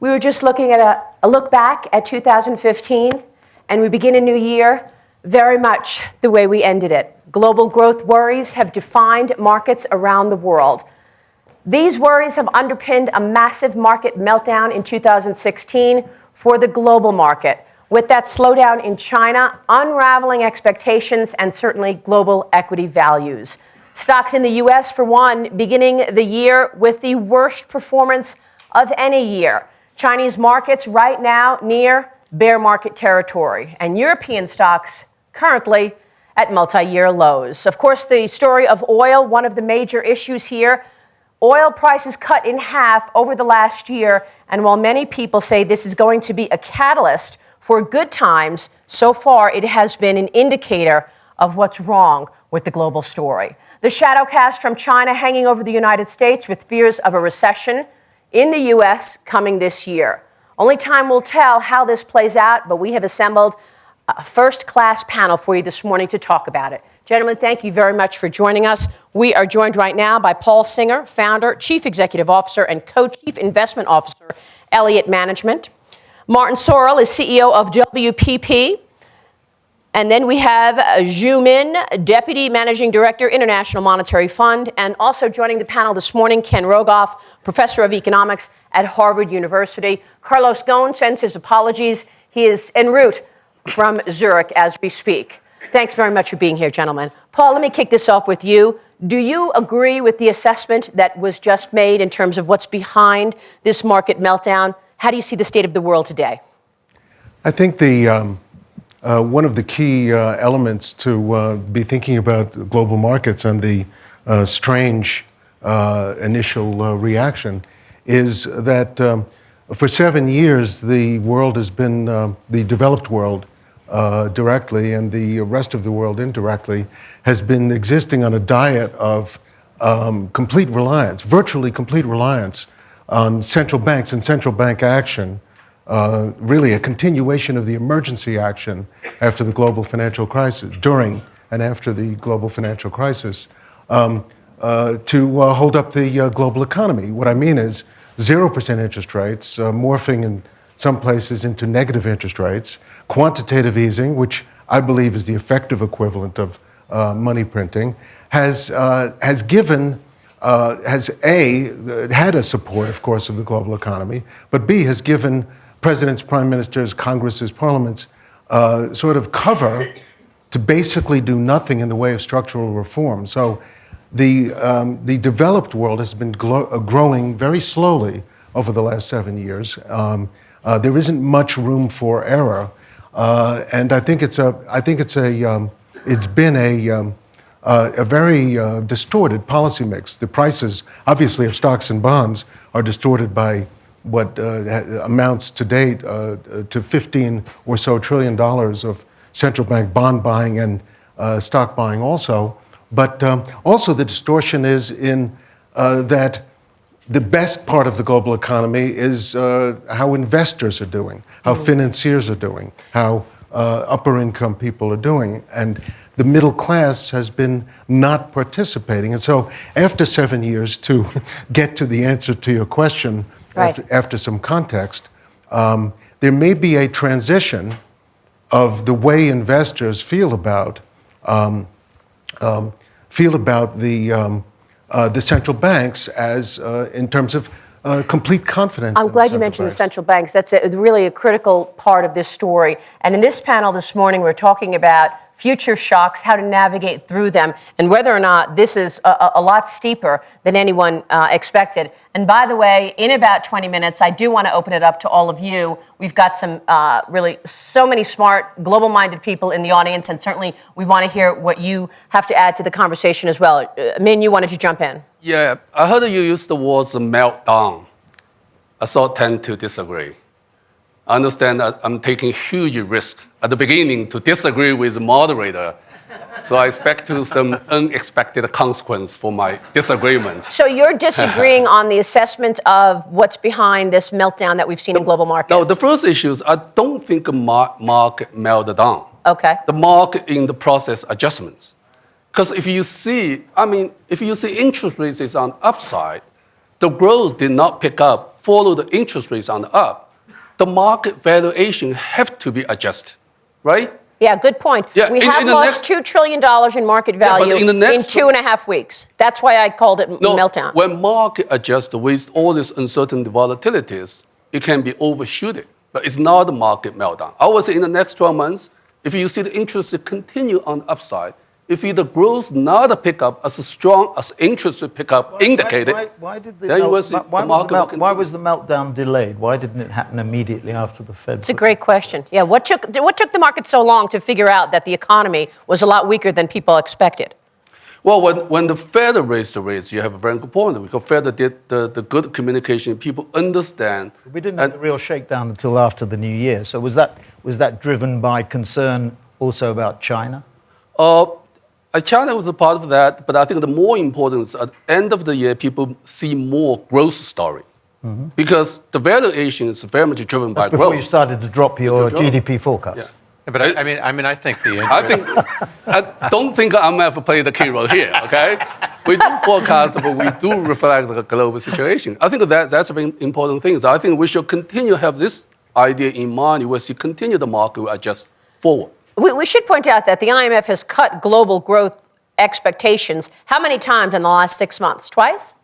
We were just looking at a, a look back at 2015, and we begin a new year very much the way we ended it. Global growth worries have defined markets around the world. These worries have underpinned a massive market meltdown in 2016 for the global market, with that slowdown in China unraveling expectations and certainly global equity values. Stocks in the US, for one, beginning the year with the worst performance of any year. Chinese markets right now near bear market territory, and European stocks currently at multi year lows. Of course, the story of oil, one of the major issues here. Oil prices cut in half over the last year, and while many people say this is going to be a catalyst for good times, so far it has been an indicator of what's wrong with the global story. The shadow cast from China hanging over the United States with fears of a recession in the U.S. coming this year. Only time will tell how this plays out, but we have assembled a first class panel for you this morning to talk about it. Gentlemen, thank you very much for joining us. We are joined right now by Paul Singer, founder, chief executive officer, and co chief investment officer, Elliott Management. Martin Sorrell is CEO of WPP, and then we have Zhu Min, Deputy Managing Director, International Monetary Fund, and also joining the panel this morning, Ken Rogoff, Professor of Economics at Harvard University. Carlos Ghosn sends his apologies. He is en route from Zurich as we speak. Thanks very much for being here, gentlemen. Paul, let me kick this off with you. Do you agree with the assessment that was just made in terms of what's behind this market meltdown? How do you see the state of the world today? I think the um uh, one of the key uh, elements to uh, be thinking about global markets and the uh, strange uh, initial uh, reaction is that um, for seven years the world has been, the developed world directly and the rest of the world indirectly, has been existing on a diet of um, complete reliance, virtually complete reliance on central banks and central bank action uh, really a continuation of the emergency action after the global financial crisis, during and after the global financial crisis, um, uh, to uh, hold up the uh, global economy. What I mean is 0% interest rates, uh, morphing in some places into negative interest rates, quantitative easing, which I believe is the effective equivalent of money printing, has, has given uh, has A, had a support, of course, of the global economy, but B, has given presidents, prime ministers, congresses, parliaments uh, sort of cover to basically do nothing in the way of structural reform. So the, um, the developed world has been uh, growing very slowly over the last seven years. Um, uh, there isn't much room for error. Uh, and I think it's a, I think it's a, um, it's been a, um, uh, a very uh, distorted policy mix. The prices, obviously, of stocks and bonds are distorted by what uh, amounts to date uh, to 15 or so trillion dollars of central bank bond buying and uh, stock buying also. But um, also the distortion is in uh, that the best part of the global economy is uh, how investors are doing, how mm. financiers are doing, how uh, upper income people are doing. And the middle class has been not participating. And so after seven years to get to the answer to your question, right. after, after, some context, um, there may be a transition of the way investors feel about um, um, feel about the um, uh, the central banks as uh, in terms of uh, complete confidence. I'm glad you mentioned banks. the central banks. That's a, really a critical part of this story. And in this panel this morning, we're talking about future shocks, how to navigate through them, and whether or not this is a, a lot steeper than anyone uh, expected. And by the way, in about 20 minutes, I do want to open it up to all of you. We've got some uh, really so many smart, global minded people in the audience, and certainly we want to hear what you have to add to the conversation as well. Uh, Min, you wanted to jump in. Yeah, I heard you use the words meltdown. I sort of tend to disagree. I understand that I'm taking huge risk at the beginning to disagree with the moderator. So I expect to some unexpected consequence for my disagreements. So you're disagreeing on the assessment of what's behind this meltdown that we've seen the, in global markets? No, the first issue is I don't think the market melted down. Okay. The market in the process adjustments. Because if you see, I mean, if you see interest rates is on upside, the growth did not pick up, follow the interest rates on the up, the market valuation have to be adjusted, right? Yeah, good point. Yeah, we in- have in lost next- $2 trillion in market Yeah, value in the next- two and a half weeks. That's why I called it No, meltdown. when market adjusts with all these uncertain volatilities, it can be overshooted, but it's not a market meltdown. I would say in the next 12 months, if you see the interest continue on the upside, if you, the growth not a pickup as strong as interest rate pickup indicated, Why, why did the, melt- will why, the was the market melt, why was the meltdown delayed? Why didn't it happen immediately after the Fed? It's a great question. Yeah, what took, what took the market so long to figure out that the economy was a lot weaker than people expected? Well, when, when the Fed raised the rates, you have a very good point because Fed did the, the good communication. People understand. We didn't and- have the real shakedown until after the new year. So was that was that driven by concern also about China? Uh, China was a part of that, but I think the more important at the end of the year, people see more growth story. Mm-hmm. Because the valuation is very much driven by Before growth. you started to drop your Drop. GDP forecast. Yeah. Yeah, But I, I mean, I mean, I think the I interest, think, I don't think IMF played the key role here, okay? We do forecast, but we do reflect the global situation. I think that, that's a very important thing. So I think we should continue to have this idea in mind. We see continue the market will adjust forward. We, we should point out that the IMF has cut global growth expectations how many times in the last six months? Twice?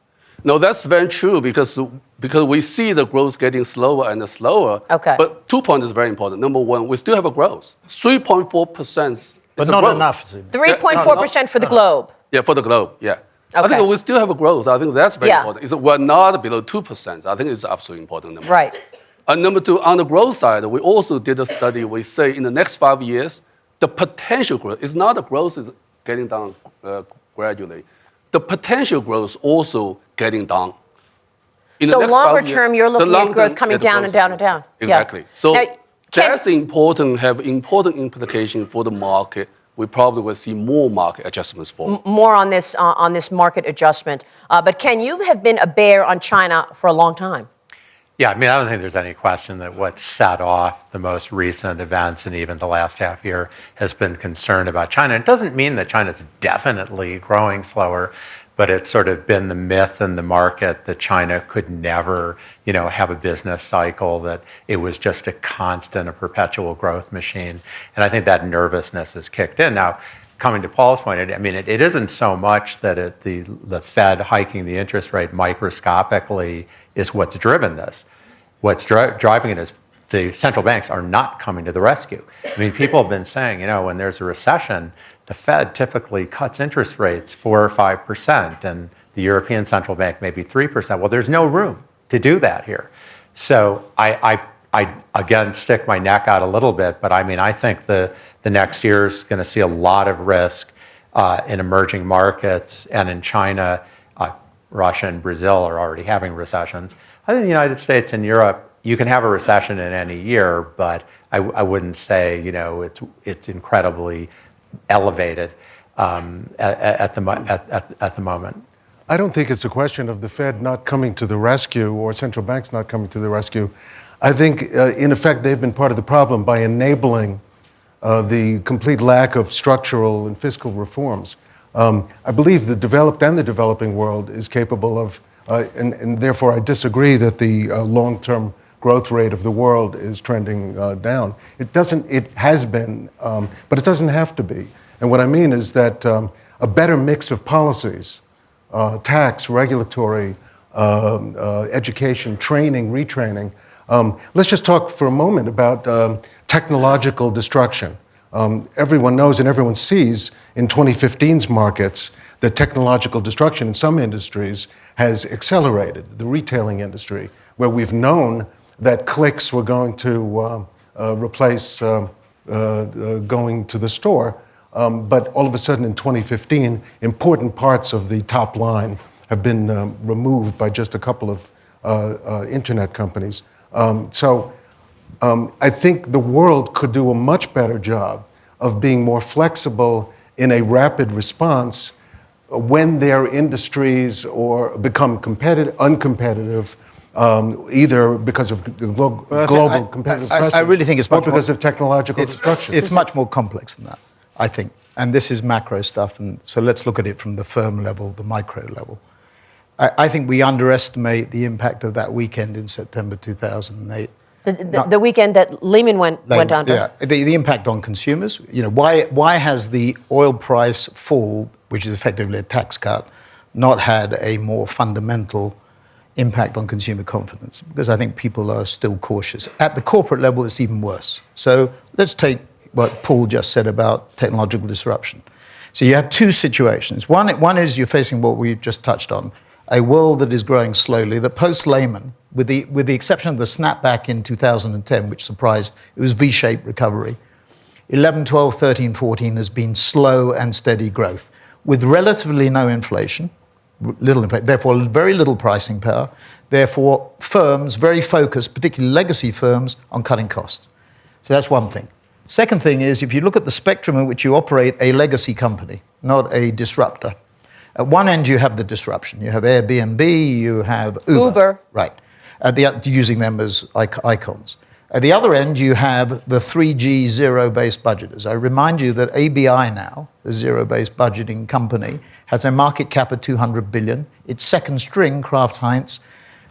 No, that's very true because, because we see the growth getting slower and slower. Okay. But two points is very important. Number one, we still have a growth. 3.4% is But not growth. enough. 3.4% for the globe. Yeah, for the globe, yeah. Okay. I think we still have a growth. I think that's very Yeah. important. It's, we're not below 2%. I think it's absolutely important number. Right. And number two, on the growth side, we also did a study. We say in the next five years, the potential growth is not the growth is getting down uh, gradually. The potential growth also getting down. In So longer years, term, you're looking at growth coming yeah, the down and down and down. Yeah. Exactly. So Now, that's important, have important implication for the market. We probably will see more market adjustments for. More on this, uh, on this market adjustment. Uh, but Ken, you have been a bear on China for a long time. Yeah, I mean, I don't think there's any question that what set off the most recent events and even the last half year has been concern about China. It doesn't mean that China's definitely growing slower, but it's sort of been the myth in the market that China could never, you know, have a business cycle, that it was just a constant, a perpetual growth machine. And I think that nervousness has kicked in. Now, coming to Paul's point, I mean, it, it isn't so much that it, the, the Fed hiking the interest rate microscopically is what's driven this. What's dri- driving it is the central banks are not coming to the rescue. I mean, people have been saying, you know, when there's a recession, the Fed typically cuts interest rates four or five percent, and the European Central Bank maybe three percent. Well, there's no room to do that here. So I, I, I again stick my neck out a little bit, but I mean, I think the, the next year is going to see a lot of risk uh, in emerging markets and in China. Uh, Russia and Brazil are already having recessions. I think the United States and Europe, you can have a recession in any year, but I, I wouldn't say you know it's it's incredibly elevated um, at, at the at, at, at the moment. I don't think it's a question of the Fed not coming to the rescue or central banks not coming to the rescue. I think, uh, in effect, they've been part of the problem by enabling uh, the complete lack of structural and fiscal reforms. Um, I believe the developed and the developing world is capable of, uh, and, and therefore I disagree that the uh, long term growth rate of the world is trending uh, down. It doesn't, it has been, um, but it doesn't have to be. And what I mean is that um, a better mix of policies, uh, tax, regulatory, um, uh, education, training, retraining. Um, let's just talk for a moment about um, technological destruction. Um, everyone knows and everyone sees in 2015's markets that technological destruction in some industries has accelerated. The retailing industry, where we've known that clicks were going to uh, uh, replace um, uh, uh, going to the store. Um, but all of a sudden in 2015, important parts of the top line have been um, removed by just a couple of uh, uh, internet companies. Um, so um, I think the world could do a much better job of being more flexible in a rapid response when their industries or become competitive, uncompetitive, um, either because of glo- Well, global I- competitive I- I pressure really think it's or much more- because of technological it's, destruction. It's much more complex than that, I think. And this is macro stuff. And so let's look at it from the firm level, the micro level. I, I think we underestimate the impact of that weekend in September 2008. The, the, the weekend that Lehman went, Like, went under. Yeah, the, the impact on consumers. You know, why, why has the oil price fall, which is effectively a tax cut, not had a more fundamental impact on consumer confidence? Because I think people are still cautious. At the corporate level, it's even worse. So let's take what Paul just said about technological disruption. So you have two situations. One, one is you're facing what we've just touched on, a world that is growing slowly, that post-Lehman, with the, with the exception of the snapback in 2010, which surprised, it was V-shaped recovery. 11, 12, 13, 14 has been slow and steady growth with relatively no inflation, little inflation, therefore very little pricing power, therefore firms very focused, particularly legacy firms, on cutting costs. So that's one thing. Second thing is if you look at the spectrum in which you operate a legacy company, not a disruptor. At one end you have the disruption. You have Airbnb, you have Uber. Uber. Right. At the, using them as icons. At the other end, you have the 3G zero based budgeters. I remind you that ABI now, the zero based budgeting company, has a market cap of 200 billion. Its second string, Kraft Heinz,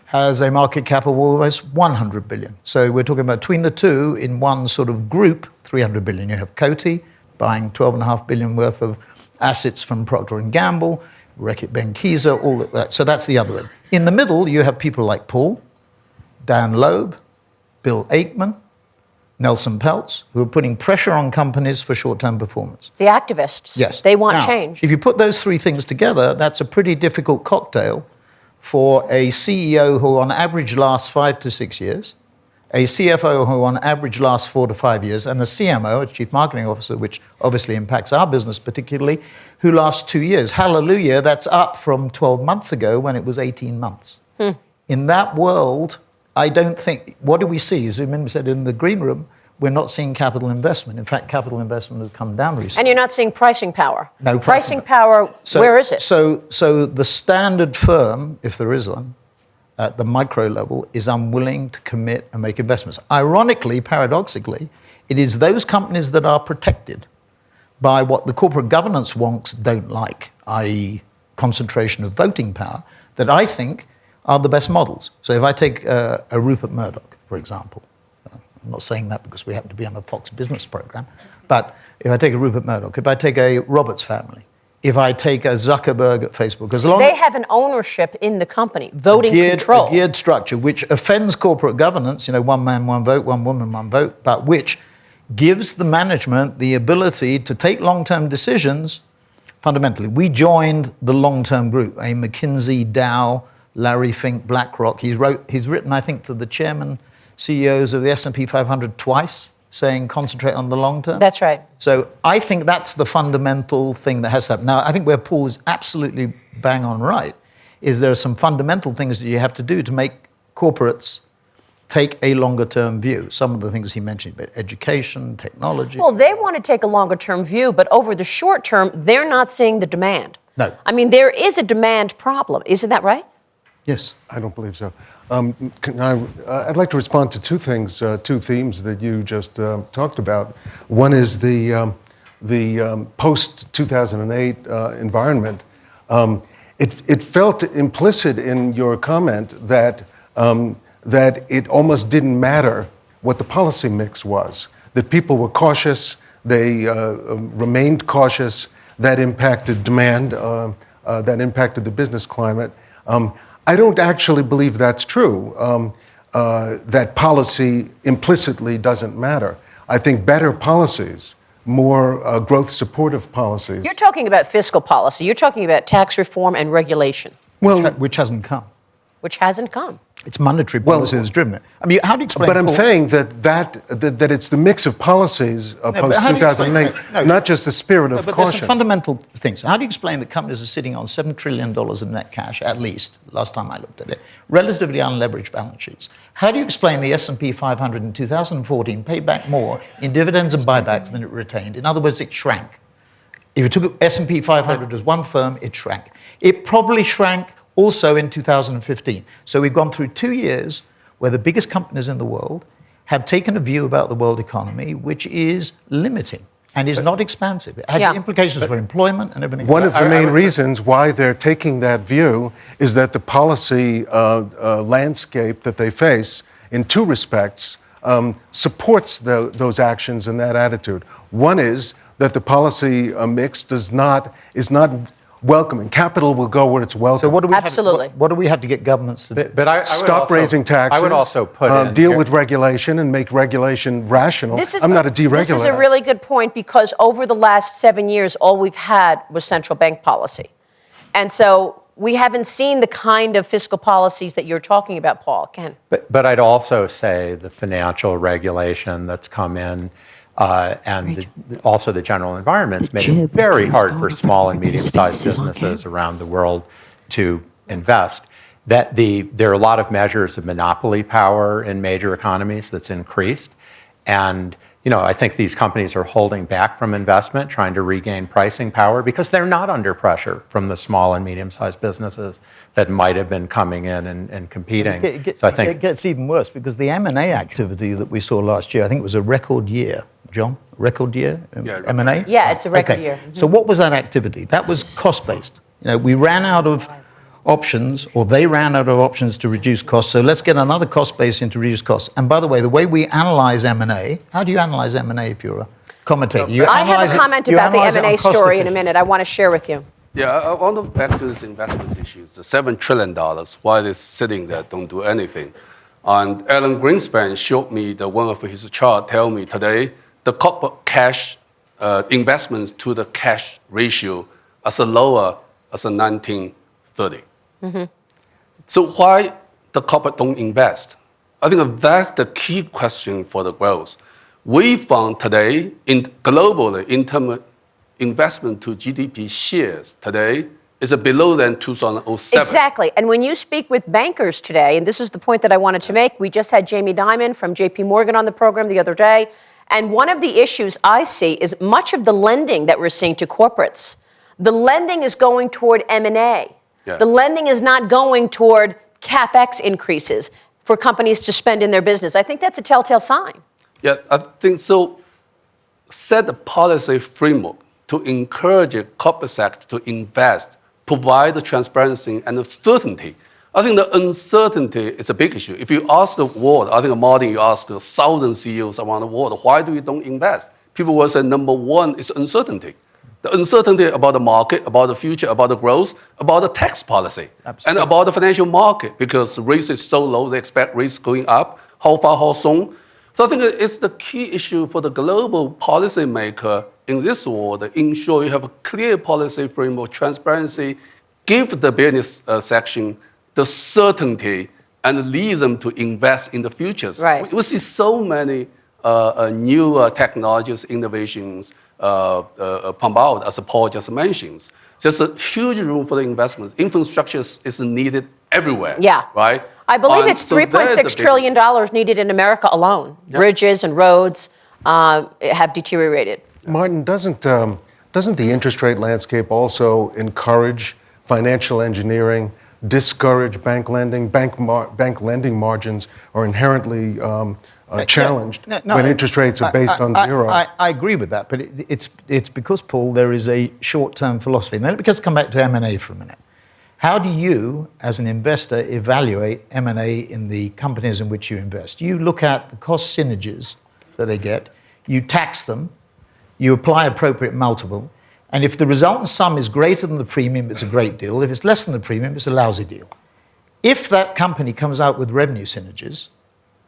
has a market cap of almost 100 billion. So we're talking about between the two in one sort of group, 300 billion. You have Coty buying 12.5 billion worth of assets from Procter & Gamble, Reckitt Benckiser, all of that. So that's the other end. In the middle, you have people like Paul, Dan Loeb, Bill Ackman, Nelson Peltz, who are putting pressure on companies for short-term performance. The activists. Yes. They want Now, change. If you put those three things together, that's a pretty difficult cocktail for a CEO who on average lasts five to six years, a CFO who on average lasts four to five years, and a CMO, a Chief Marketing Officer, which obviously impacts our business particularly, who lasts two years. Hallelujah, that's up from 12 months ago when it was 18 months. Hmm. In that world, I don't think, what do we see? As Zhu Min said in the green room, we're not seeing capital investment. In fact, capital investment has come down recently. and you're not seeing pricing power. No pricing pricing power. So- where is it? So, so the standard firm, if there is one, at the micro level, is unwilling to commit and make investments. Ironically, paradoxically, it is those companies that are protected by what the corporate governance wonks don't like, i.e., concentration of voting power, that I think are the best models. So if I take uh, a Rupert Murdoch, for example, uh, I'm not saying that because we happen to be on a Fox Business program, but if I take a Rupert Murdoch, if I take a Roberts family, if I take a Zuckerberg at Facebook, as long they have an ownership in the company, voting geared, control. a geared structure which offends corporate governance, you know, one man, one vote, one woman, one vote, but which gives the management the ability to take long-term decisions fundamentally. We joined the long-term group, a McKinsey, Dow, Larry Fink, BlackRock. He's, wrote, he's written, I think, to the chairman, CEOs of the S&P 500 twice, saying concentrate on the long term. That's right. So I think that's the fundamental thing that has happened. Now, I think where Paul is absolutely bang on right is there are some fundamental things that you have to do to make corporates take a longer term view. Some of the things he mentioned about education, technology. Well, they want to take a longer term view, but over the short term, they're not seeing the demand. No. I mean, there is a demand problem. Isn't that right? Yes. I don't believe so. Um, I, uh, I'd like to respond to two things, uh, two themes that you just uh, talked about. One is the, um, the um, post 2008 uh, environment. Um, it, it felt implicit in your comment that, um, that it almost didn't matter what the policy mix was, that people were cautious, they uh, um, remained cautious, that impacted demand, uh, uh, that impacted the business climate. Um, I don't actually believe that's true, um, uh, that policy implicitly doesn't matter. I think better policies, more uh, growth supportive policies. You're talking about fiscal policy. You're talking about tax reform and regulation, Which, ha- which hasn't come. Which hasn't come. It's monetary Well- policy that's driven it. I mean, how do you explain But I'm Paul- saying that, that, that, that it's the mix of policies uh, but post how do you explain 2008. No. not just the spirit No, of but there's some fundamental things. How do you explain that companies are sitting on $7 trillion of net cash, at least, last time I looked at it, relatively unleveraged balance sheets? How do you explain the S&P 500 in 2014 paid back more in dividends and buybacks than it retained? In other words, it shrank. If you took S&P 500 as one firm, it shrank. It probably shrank also in 2015. So we've gone through two years where the biggest companies in the world have taken a view about the world economy which is limiting. and is not expansive. It has Yeah. implications for employment and everything. One of the I- I main say- reasons why they're taking that view is that the policy uh, uh, landscape that they face, in two respects, um, supports tho- those actions and that attitude. One is that the policy uh, mix does not is not welcoming. Capital will go where it's welcome. so what do we Absolutely. Have, what, what do we have to get governments to do? But, but I, I would Stop also- raising taxes. I would also put uh, in deal here- with regulation and make regulation rational. This is, I'm not a deregulator. This is a really good point because over the last seven years, all we've had was central bank policy. And so we haven't seen the kind of fiscal policies that you're talking about, Paul. Ken. But, but I'd also say the financial regulation that's come in uh, and the, also the general environment's made it very hard for small and medium-sized businesses around the world to invest. That the, there are a lot of measures of monopoly power in major economies that's increased. And you know, I think these companies are holding back from investment, trying to regain pricing power because they're not under pressure from the small and medium-sized businesses that might have been coming in and, and competing. It, so I think it gets even worse because the M&A activity that we saw last year, I think it was a record year. John, record year um, Yeah, M&A. Yeah, it's a record Okay. year. So what was that activity? That was cost-based. You know, we ran out of options, or they ran out of options to reduce costs. So let's get another cost base in to reduce costs. And by the way, the way we analyze M&A, how do you analyze M&A if you're a commentator? You I have a comment you about the analyze it on M&A story in a minute I want to share with you. Yeah, I I want to back to this investment issues. The seven trillion dollars, why it's sitting there, don't do anything. And Alan Greenspan showed me the one of his chart. Tell me today the corporate cash uh, investments to the cash ratio as a lower as in 1930. So why the corporate don't invest? I think that's the key question for the growth. We found today in globally in terms of investment to GDP shares today is below than 2007. Exactly. And when you speak with bankers today, and this is the point that I wanted to make, we just had Jamie Dimon from JP Morgan on the program the other day. And one of the issues I see is much of the lending that we're seeing to corporates. The lending is going toward M&A. Yeah. The lending is not going toward capex increases for companies to spend in their business. I think that's a telltale sign. Yeah, I think so. Set the policy framework to encourage the corporate sector to invest, provide the transparency and the certainty. I think the uncertainty is a big issue. If you ask the world, I think Martin, you ask a thousand CEOs around the world, why do you don't invest? People will say number one is uncertainty. The uncertainty about the market, about the future, about the growth, about the tax policy, and about the financial market because rates is so low, they expect rates going up. How far, how soon? So I think it's the key issue for the global policymaker in this world, ensure you have a clear policy framework, transparency, give the business uh, section the certainty and lead them to invest in the futures. Right. We, we see so many uh, uh, new uh, technologies, innovations uh, uh, pump out, as Paul just mentioned. There's a huge room for the investments. Infrastructure is, is needed everywhere. Yeah. Right? I believe And it's so there's a $3.6 big trillion dollars needed in America alone. Bridges and roads uh, have deteriorated. Martin, doesn't, um, doesn't the interest rate landscape also encourage financial engineering, discourage bank lending? Bank, mar- bank lending margins are inherently um, uh, challenged No, no, when I- interest rates are based I- on zero. I, I agree with that, but it, it's, it's because, Paul, there is a short-term philosophy. Now, let's come back to M&A for a minute. How do you, as an investor, evaluate M&A in the companies in which you invest? You look at the cost synergies that they get, you tax them, you apply appropriate multiple, and if the resultant sum is greater than the premium, it's a great deal. If it's less than the premium, it's a lousy deal. If that company comes out with revenue synergies,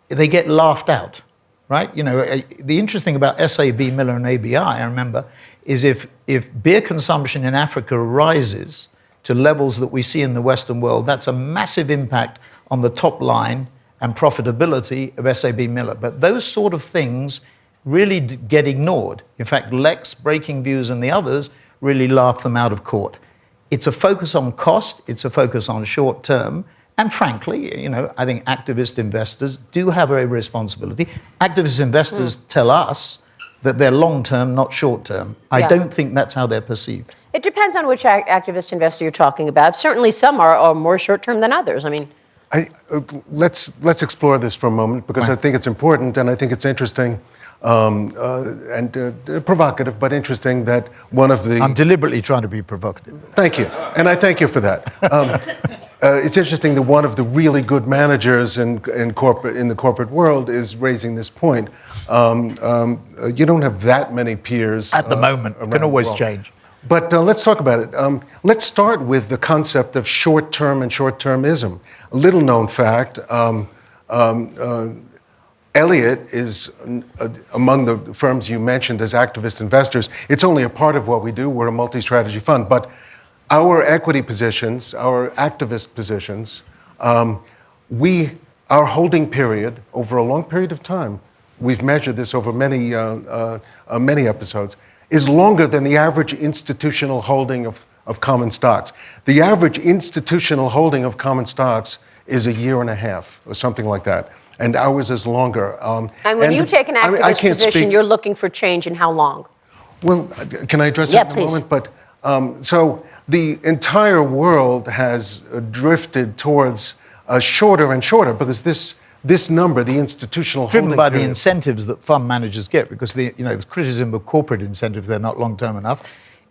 they get laughed out, right? You know, uh, the interesting about SAB Miller and ABI, I remember, is if, if beer consumption in Africa rises to levels that we see in the Western world, that's a massive impact on the top line and profitability of SAB Miller. But those sort of things really d- get ignored. In fact, Lex, Breaking Views, and the others really laugh them out of court. It's a focus on cost, it's a focus on short term, and frankly, you know, I think activist investors do have a responsibility. Activist investors tell us that they're long term, not short term. I Yeah. don't think that's how they're perceived. It depends on which ac- activist investor you're talking about. Certainly, some are, are more short term than others. I mean, I, uh, let's, let's explore this for a moment because I think it's important and I think it's interesting. Um, uh, and uh, provocative, but interesting that one of the I'm deliberately trying to be provocative. Thank you, and I thank you for that. Um, uh, it's interesting that one of the really good managers in, in, corporate, in the corporate world is raising this point. Um, um, uh, you don't have that many peers At the uh, moment. around Can always change. But uh, let's talk about it. Um, let's start with the concept of short-term and short-termism. A little-known fact. Um, um, uh, Elliott is uh, among the firms you mentioned as activist investors. It's only a part of what we do. We're a multi strategy fund. But our equity positions, our activist positions, um, we, our holding period over a long period of time, we've measured this over many, uh, uh, uh, many episodes, is longer than the average institutional holding of, of common stocks. The average institutional holding of common stocks is a year and a half or something like that. And ours is longer. Um, And when you take an I mean, activist I can't position, speak- you're looking for change in how long? well, uh, can I address Yeah, that in please. a moment? But um, so the entire world has uh, drifted towards uh, shorter and shorter because this this number, the institutional driven holding by the incentives that fund managers get, because the you know the criticism of corporate incentives they're not long term enough.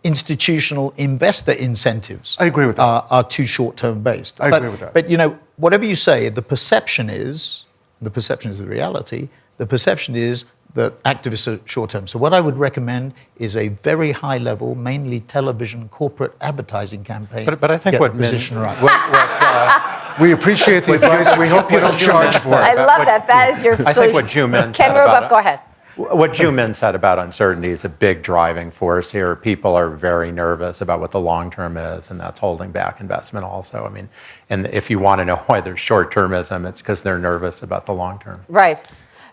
Institutional investor incentives. I agree with that. Are, are too short term based. I but, agree with that. But you know, whatever you say, the perception is the perception is the reality. The perception is that activists are short term. So what I would recommend is a very high level, mainly television corporate advertising campaign. But, but I think Get what the position right. what, what, uh, We appreciate the advice. We hope you don't charge for it. I it. love that. That is your I solution. think what Zhu Min Ken said about Rogoff, it- go ahead. What Zhu Min said about uncertainty is a big driving force here. People are very nervous about what the long term is, and that's holding back investment also. I mean, and if you want to know why there's short termism, it's because they're nervous about the long term. Right.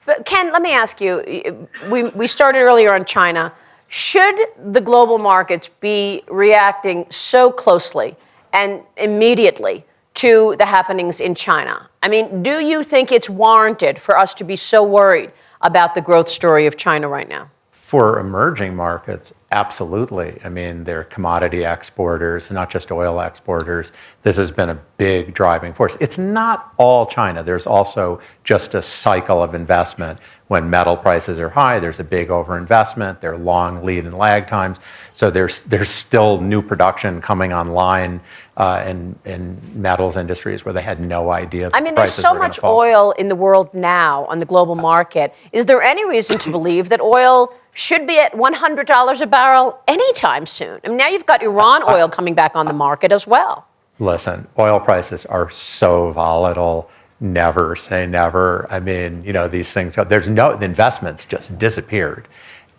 But Ken, let me ask you. We, we started earlier on China. Should the global markets be reacting so closely and immediately to the happenings in China? I mean, do you think it's warranted for us to be so worried about the growth story of China right now? For emerging markets, absolutely. I mean, they're commodity exporters, not just oil exporters. This has been a big driving force. It's not all China. There's also just a cycle of investment. When metal prices are high, there's a big overinvestment. There are long lead and lag times. So there's, there's still new production coming online uh, in, in metals industries where they had no idea I the mean, there's so much fall. oil in the world now on the global market. Is there any reason to believe that oil should be at $100 a barrel anytime soon? I mean, now you've got Iran oil coming back on the market as well. Listen, oil prices are so volatile. Never say never. I mean, you know, these things, go- there's no, the investments just disappeared.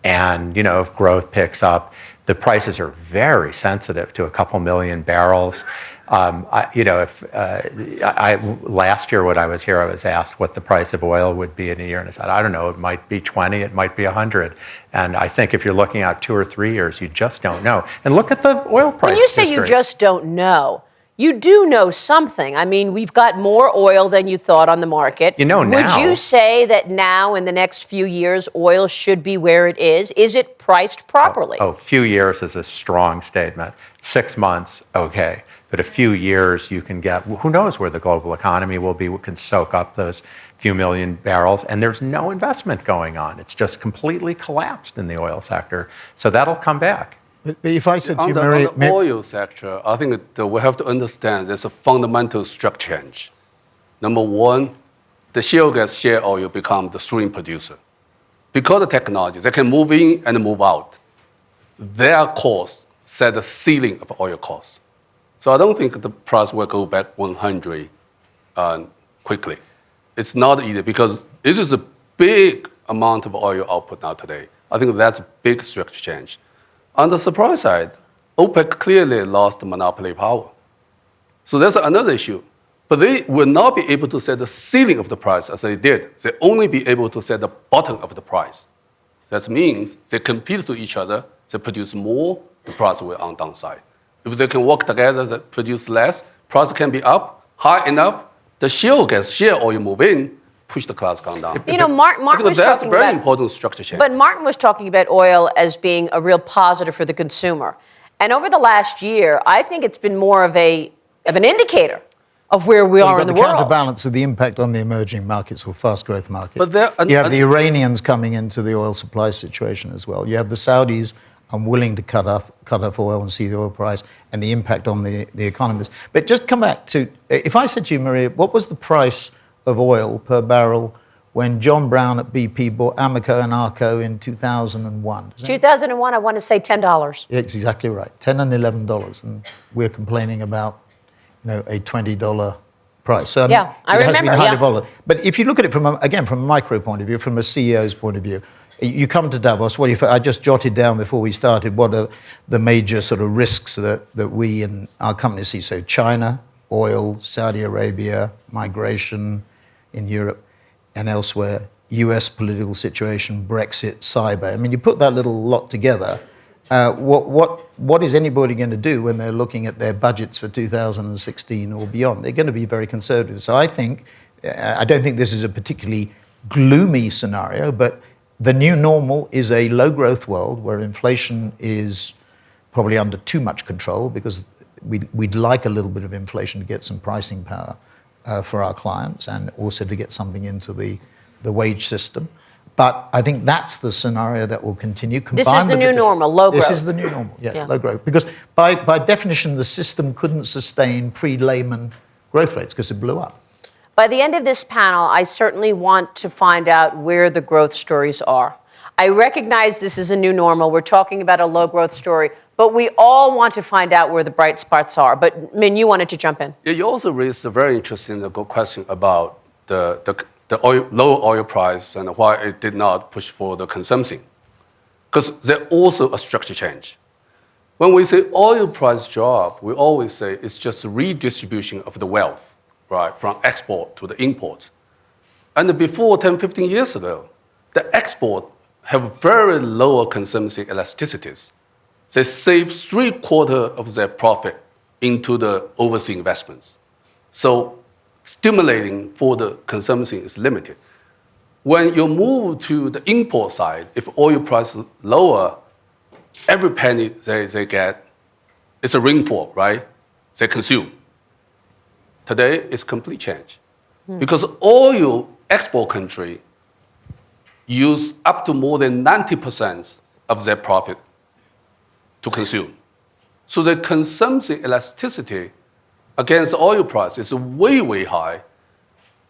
And, you know, if growth picks up, the prices are very sensitive to a couple million barrels. Um, I, you know, if uh, I, I- last year when I was here, I was asked what the price of oil would be in a year, and I said, I don't know. It might be 20, it might be 100. And I think if you're looking out two or three years, you just don't know. And look at the oil price. When you say you just don't know, you do know something. I mean, we've got more oil than you thought on the market. You know now. Would you say that now, in the next few years, oil should be where it is? Is it priced oh, properly? Oh, few years is a strong statement. Six months, okay. But a few years, you can get, who knows where the global economy will be, we can soak up those few million barrels, and there's no investment going on. It's just completely collapsed in the oil sector. So that'll come back. But but if I said to On you, the, on the oil sector, I think that we have to understand there's a fundamental structure change. Number one, the shale gas, shale oil become the swing producer. Because of technology, they can move in and move out. Their cost set the ceiling of oil costs. So I don't think the price will go back 100 uh, quickly. It's not easy because this is a big amount of oil output now today. I think that's a big structure change. On the supply side, OPEC clearly lost monopoly power. So that's another issue. But they will not be able to set the ceiling of the price as they did. They only be able to set the bottom of the price. That means they compete to each other, they produce more, the price will on downside. If they can work together, they produce less, price can be up high enough, the shale gas, shale oil move in, push the class count down. You know, Mark, I Mark think was that's talking very about, important structure change. But Martin was talking about oil as being a real positive for the consumer. And over the last year, I think it's been more of a of an indicator of where we You've are got in the, the world. counterbalance of the impact on the emerging markets or fast growth markets. But there- you have and- the Iranians coming into the oil supply situation as well. You have the Saudis unwilling to cut off, cut off oil and see the oil price and the impact on the, the economies. But just come back to if I said to you, Maria, what was the price of oil per barrel when John Browne at BP bought Amoco and Arco in 2001. 2001, I want to say $10. it's exactly right. Ten and eleven dollars, and we're complaining about, you know, a twenty dollar price. So Yeah, I it has been highly yeah. volatile. But if you look at it from a, again from a micro point of view, from a CEO's point of view, you come to Davos. What do you? I just jotted down before we started. What are the major sort of risks that that we and our companies see? So China, oil, Saudi Arabia, migration in Europe and elsewhere, US political situation, Brexit, cyber. I mean, you put that little lot together. Uh, what, what, what is anybody going to do when they're looking at their budgets for 2016 or beyond? They're going to be very conservative. So I think, uh, I don't think this is a particularly gloomy scenario, but the new normal is a low growth world where inflation is probably under too much control because we'd, we'd like a little bit of inflation to get some pricing power uh, for our clients and also to get something into the, the wage system. But I think that's the scenario that will continue. This is the new dis- normal, low This growth. is the new normal, yeah, Yeah. low growth. Because by, by definition, the system couldn't sustain pre-Lehman growth rates because it blew up. By the end of this panel, I certainly want to find out where the growth stories are. I recognize this is a new normal. We're talking about a low growth story, but we all want to find out where the bright spots are. But Min, you wanted to jump in. You also raised a very interesting good question about the, the, the oil, low oil price and why it did not push for the consumption. Because there's also a structure change. When we say oil price drop, we always say it's just a redistribution of the wealth, right, from export to the import. And before 10, 15 years ago, the export have very lower consumption elasticities. They save three quarter of their profit into the overseas investments. So stimulating for the consumption is limited. When you move to the import side, if oil price is lower, every penny they, they get it's a rainfall, right? They consume. Today, it's complete change. Hmm. Because oil export country use up to more than 90% of their profit to consume. So the consumption elasticity against oil price is way, way high.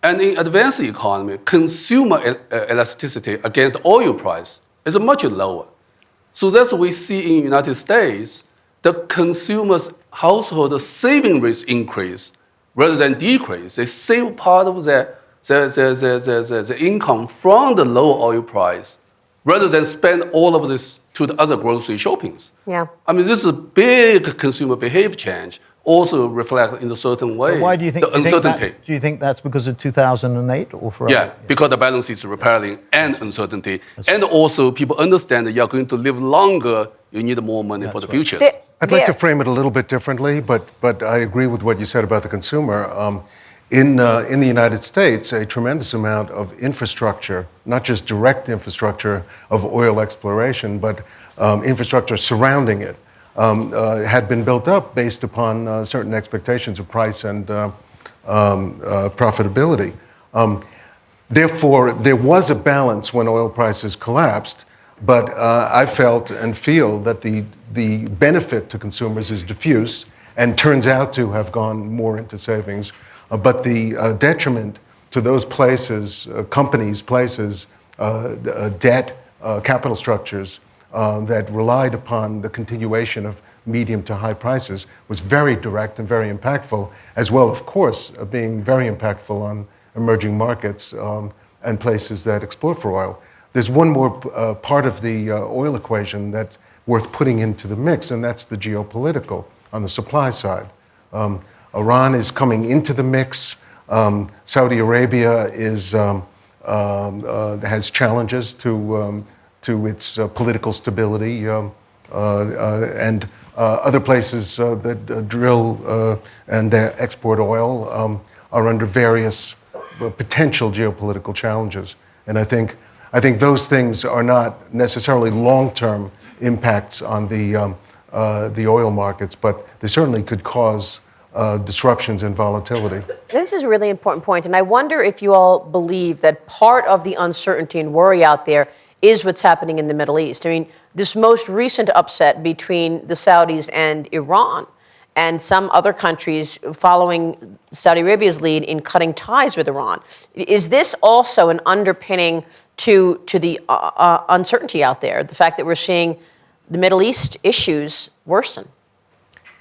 And in advanced economy, consumer uh, elasticity against oil price is much lower. So that's what we see in United States, the consumers' household saving rates increase rather than decrease. They save part of their, their, their, their, their, their, their income from the low oil price rather than spend all of this to the other grocery shoppings. Yeah. I mean, this is a big consumer behavior change, also reflect in a certain way Why do you think, the do you think that- uncertainty. do you think that's because of 2008 or for Yeah, other- because the balance is repairing and uncertainty. And also, people understand that you're going to live longer, you need more money for the future. There- I'd like to frame it a little bit differently, but, but I agree with what you said about the consumer. Um, in, uh, in the United States, a tremendous amount of infrastructure, not just direct infrastructure of oil exploration, but um, infrastructure surrounding it, um, uh, had been built up based upon uh, certain expectations of price and uh, um, uh, profitability. Um, Therefore, there was a balance when oil prices collapsed, but uh, I felt and feel that the, the benefit to consumers is diffuse and turns out to have gone more into savings. Uh, but the uh, detriment to those places, uh, companies, places, debt, capital structures that relied upon the continuation of medium to high prices was very direct and very impactful, as well, of course, being very impactful on emerging markets um, and places that export for oil. There's one more uh, part of the uh, oil equation that's worth putting into the mix, and that's the geopolitical on the supply side. Um, Iran is coming into the mix. Um, Saudi Arabia is, um, um, uh, has challenges to, um, to its uh, political stability, um, uh, uh, and uh, other places that drill and export oil are under various potential geopolitical challenges. And I think, I think those things are not necessarily long term impacts on the, um, uh, the oil markets, but they certainly could cause uh, disruptions and volatility. This is a really important point, and I wonder if you all believe that part of the uncertainty and worry out there is what's happening in the Middle East. I mean, this most recent upset between the Saudis and Iran, and some other countries following Saudi Arabia's lead in cutting ties with Iran. Is this also an underpinning to, to the uh, uh, uncertainty out there, the fact that we're seeing the Middle East issues worsen?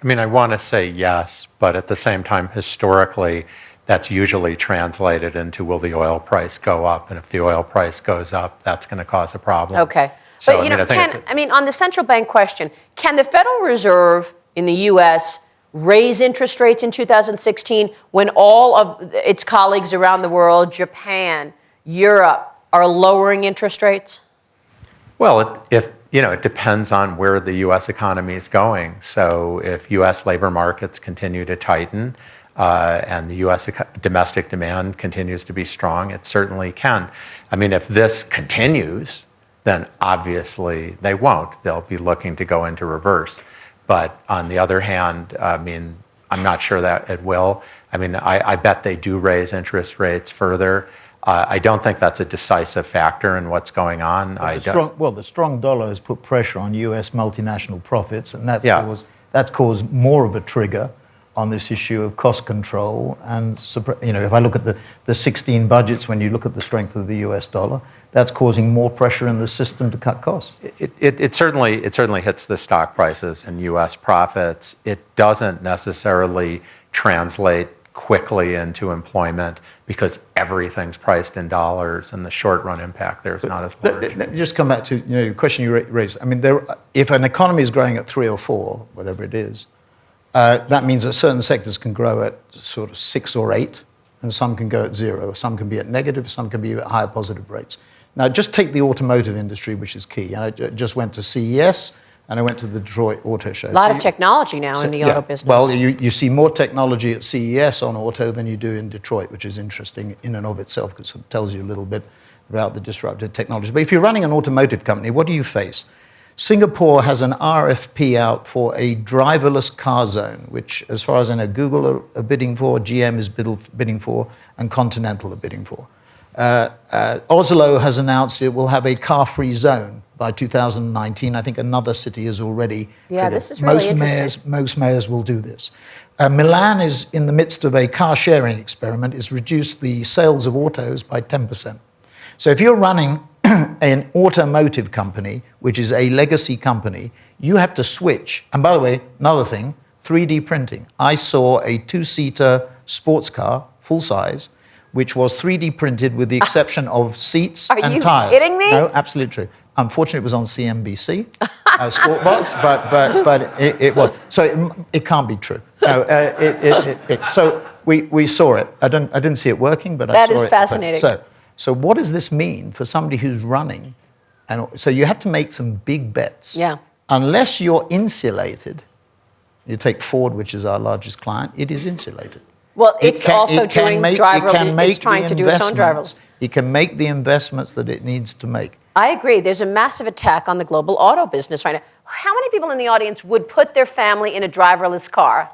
I mean, I want to say yes, but at the same time, historically, that's usually translated into will the oil price go up? And if the oil price goes up, that's going to cause a problem. Okay. So, but I you mean, know, I can, I mean, on the central bank question, can the Federal Reserve in the U.S. raise interest rates in 2016 when all of its colleagues around the world, Japan, Europe, are lowering interest rates? Well, if you know, it depends on where the U.S. economy is going. So, if U.S. labor markets continue to tighten uh, and the U.S. domestic demand continues to be strong, it certainly can. I mean, if this continues, then obviously they won't. They'll be looking to go into reverse. But on the other hand, I mean, I'm not sure that it will. I mean, I, I bet they do raise interest rates further. Uh, I don't think that's a decisive factor in what's going on. I The strong, well, the strong dollar has put pressure on U.S. multinational profits, and that's, Yeah. caused, that's caused more of a trigger on this issue of cost control. And you know, if I look at the, the 16 budgets, when you look at the strength of the U.S. dollar, that's causing more pressure in the system to cut costs. It, it, it certainly it certainly hits the stock prices and U.S. profits. It doesn't necessarily translate quickly into employment because everything's priced in dollars, and the short run impact there is not as large. let- let me just come back to you know, the question you raised. I mean, there, if an economy is growing at three or four, whatever it is, uh, that means that certain sectors can grow at sort of six or eight, and some can go at zero. Some can be at negative, some can be at higher positive rates. Now, just take the automotive industry, which is key. And I just went to CES and I went to the Detroit Auto Show. A lot So of you- technology now in the yeah. auto business. Well, you, you see more technology at CES on auto than you do in Detroit, which is interesting in and of itself because it tells you a little bit about the disruptive technologies. But if you're running an automotive company, what do you face? Singapore has an RFP out for a driverless car zone, which, as far as I know, Google are, are bidding for, GM is bid- bidding for, and Continental are bidding for. Uh, uh, Oslo has announced it will have a car-free zone by 2019. I think another city is already. Yeah, triggered. this is really most mayors, most mayors will do this. Uh, Milan is in the midst of a car-sharing experiment. It's reduced the sales of autos by 10%. So if you're running an automotive company, which is a legacy company, you have to switch. And by the way, another thing, 3D printing. I saw a two-seater sports car, full size, which was 3D printed with the exception of seats and tires. Are you kidding me? No, absolutely true. Unfortunately, it was on CNBC, uh, Squawk Box, but, but, but it, it was. So it, it can't be true. No, uh, it, it, it, it, so we, we saw it. I, don't, I didn't see it working, but I That saw is it. fascinating. So, so what does this mean for somebody who's running? And so you have to make some big bets. Yeah. Unless you're insulated, you take Ford, which is our largest client, it is insulated. Well, It it's can- also it doing make- it can It's trying to do its own driverless. It can make the investments that it needs to make. I agree. There's a massive attack on the global auto business right now. How many people in the audience would put their family in a driverless car?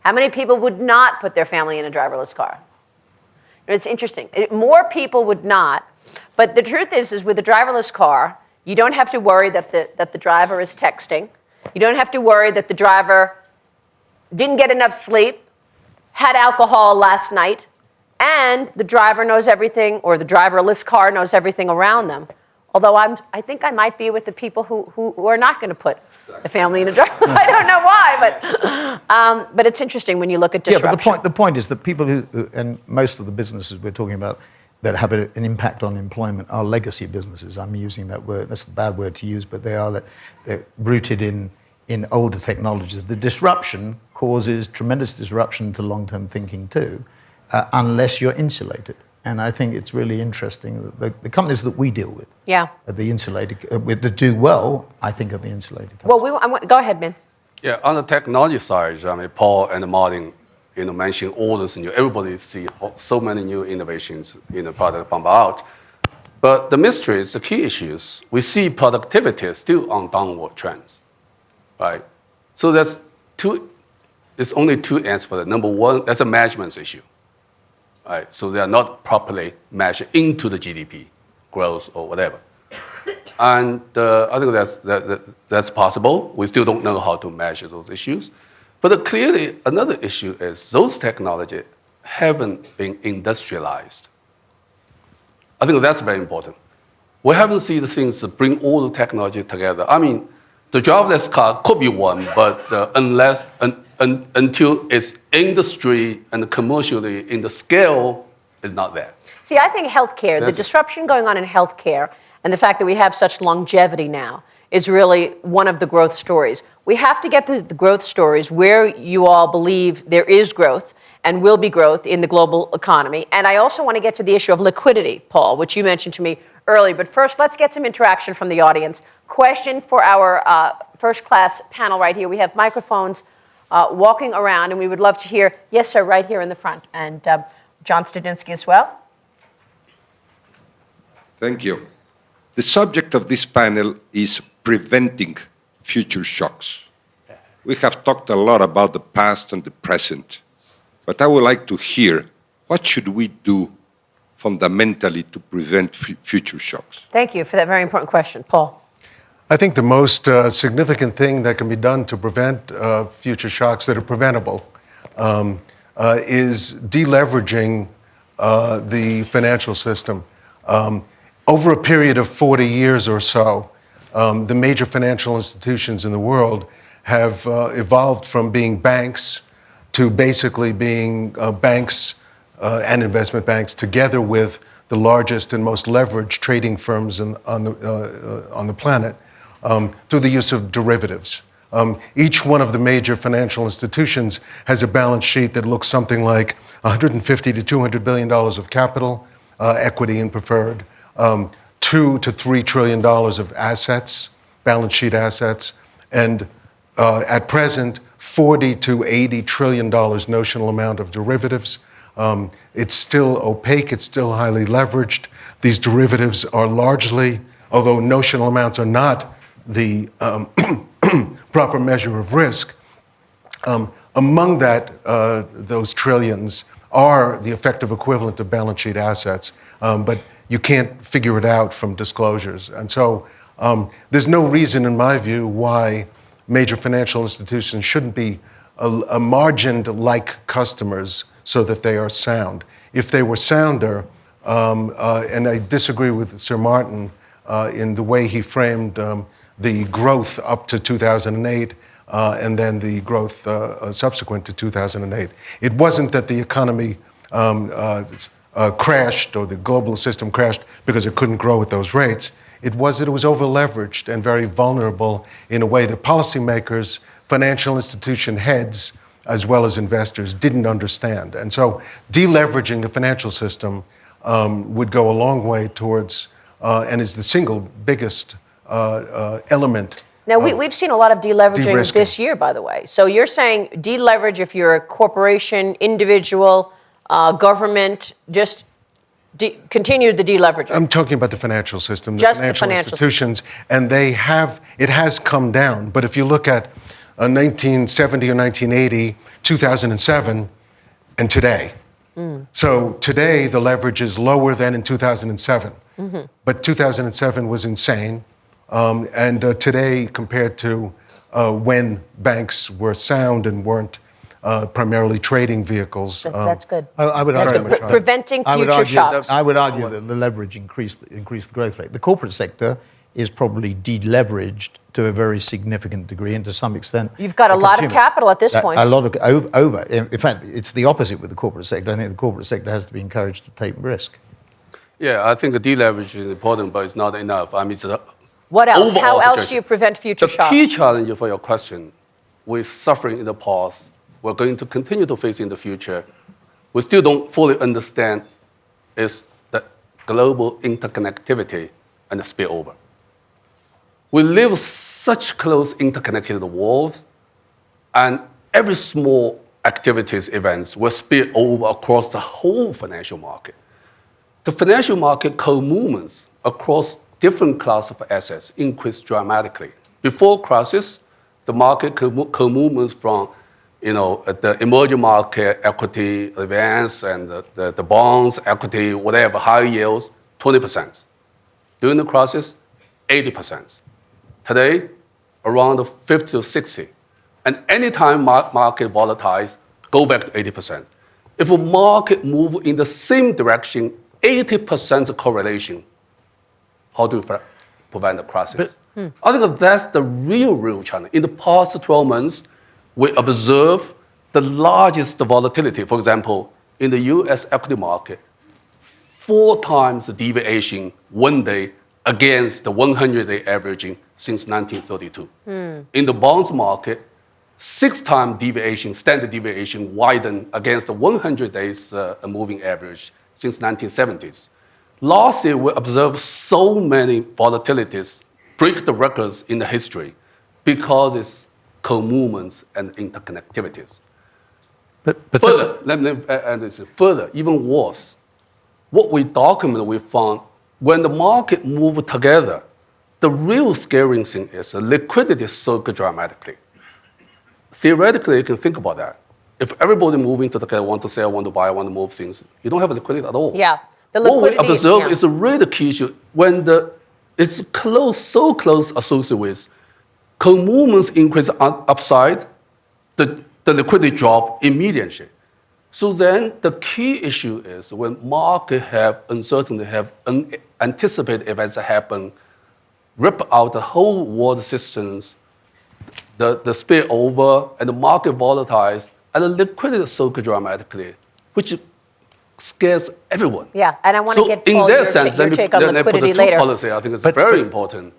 How many people would not put their family in a driverless car? It's interesting. It- more people would not. But the truth is, is with a driverless car, you don't have to worry that the, that the driver is texting. You don't have to worry that the driver didn't get enough sleep, had alcohol last night, and the driver knows everything, or the driverless car knows everything around them. Although I'm, I think I might be with the people who, who, who are not going to put a family in a driver. I don't know why, but, um, but it's interesting when you look at Yeah, disruption. but the point, the point is that people who, who- and most of the businesses we're talking about that have a, an impact on employment are legacy businesses. I'm using that word, that's a bad word to use, but they are they're rooted in, in older technologies. The disruption causes tremendous disruption to long term thinking too, uh, unless you're insulated. And I think it's really interesting that the, the companies that we deal with, Yeah. are the insulated, uh, with, that do well, I think are the insulated companies. Well, we, I want, go ahead, Min. Yeah, on the technology side, I mean, Paul and Martin, you know, mentioned all this new. Everybody see so many new innovations in the product pump out. But the mystery is the key issues. We see productivity still on downward trends, right? So there's two, there's only two answers for that. Number one, that's a management issue. Right? So they are not properly measured into the GDP growth or whatever. And uh, I think that's, that, that- that's possible. We still don't know how to measure those issues. But clearly, another issue is those technologies haven't been industrialized. I think that's very important. We haven't seen the things bring all the technology together. I mean, the driverless car could be one, but uh, unless un, un, until it's industry and commercially in the scale is not there. See, I think healthcare, the disruption going on in healthcare, and the fact that we have such longevity now is really one of the growth stories. We have to get the, the growth stories where you all believe there is growth and will be growth in the global economy. And I also want to get to the issue of liquidity, Paul, which you mentioned to me earlier. But first, let's get some interaction from the audience. Question for our uh, first class panel right here. We have microphones uh, walking around, and we would love to hear, yes, sir, right here in the front. And uh, John Studzinski as well. Thank you. The subject of this panel is preventing future shocks. We have talked a lot about the past and the present, but I would like to hear what should we do fundamentally to prevent fu- future shocks? Thank you for that very important question. Paul. I think the most uh, significant thing that can be done to prevent uh, future shocks that are preventable um, uh, is deleveraging uh, the financial system. Um, over a period of 40 years or so, um, the major financial institutions in the world have uh, evolved from being banks to basically being uh, banks and investment banks together with the largest and most leveraged trading firms in, on, the, on the planet um, through the use of derivatives. Um, each one of the major financial institutions has a balance sheet that looks something like 150 to 200 billion dollars of capital, uh, equity and preferred, um, two to three trillion dollars of assets, balance sheet assets, and uh, at present, 40 to 80 trillion dollars notional amount of derivatives. Um, it's still opaque, it's still highly leveraged. These derivatives are largely, although notional amounts are not the um, proper measure of risk, um, among that, uh, those trillions are the effective equivalent of balance sheet assets, um, but you can't figure it out from disclosures. And so um, there's no reason, in my view, why major financial institutions shouldn't be a, a margined like customers so that they are sound. If they were sounder, um, uh, and I disagree with Sir Martin uh, in the way he framed um, the growth up to 2008 uh, and then the growth uh, uh, subsequent to 2008. It wasn't that the economy um, uh, uh, crashed or the global system crashed because it couldn't grow at those rates. It was that it was overleveraged and very vulnerable in a way that policymakers, financial institution heads, as well as investors didn't understand. And so deleveraging the financial system um, would go a long way towards, and is the single biggest element. Now, we, we've seen a lot of deleveraging this year, by the way. So you're saying deleverage if you're a corporation, individual, uh, government, just de- continue the deleveraging. I'm talking about the financial system, the Just the financial financial institutions, and they have, it has come down. But if you look at uh, 1970 or 1980, 2007, and today. Mm. So today, the leverage is lower than in 2007. Mm-hmm. But 2007 was insane. Um, and uh, today, compared to uh, when banks were sound and weren't uh, primarily trading vehicles, That- um, That's good. I, I would That's argue, good. Pre- preventing I would future argue, shocks. I would argue that the leverage increased, increased the growth rate. The corporate sector is probably deleveraged to a very significant degree, and to some extent, You've got a the lot of capital at this point. A lot of o- over. In in fact, it's the opposite with the corporate sector. I think the corporate sector has to be encouraged to take risk. Yeah, I think the deleverage is important, but it's not enough. I mean, it's a What else? How overall else do you prevent future The shocks? key challenge for your question, we're suffering in the past, we're going to continue to face in the future. We still don't fully understand is the global interconnectivity and the spillover. We live such close interconnected world, and every small activities events will spill over across the whole financial market. The financial market co-movements across different class of assets increased dramatically. Before crisis, the market co- co-movements from, you know, uh, the emerging market equity advance and the, the, the bonds, equity, whatever, high yields, 20%. During the crisis, 80%. Today, around 50 to 60. And anytime mar- market volatile, go back to 80%. If a market move in the same direction, 80% correlation, how do you prevent the crisis? I think that's the real, real challenge. In the past 12 months, we observe the largest volatility. For example, in the US equity market, four times the deviation one day against the 100 day averaging since 1932. In the bonds market, six times deviation, standard deviation widened against the 100 days uh, moving average since 1970s. Last year, we observed so many volatilities break the records in the history because it's co-movements and interconnectivities. But, but Further, let me add this. Further, even worse, what we document, we found when the market move together, the real scary thing is the liquidity surge dramatically. Theoretically, you can think about that. If everybody moving together, want to sell, want to buy, want to move things, you don't have liquidity at all. Yeah. What we observe yeah. is a really key issue when the it's close, so close associated with co-movements increase on upside, the, the liquidity drop immediately. So then the key issue is when market have uncertainty, have unanticipated events happen, rip out the whole world systems, the, the spillover and the market volatiles, and the liquidity soak dramatically, which scares everyone. Yeah, and I wanna So get, in that your sense, ta- let your me, take on let me put liquidity the later. policy. I think it's But- very but- important.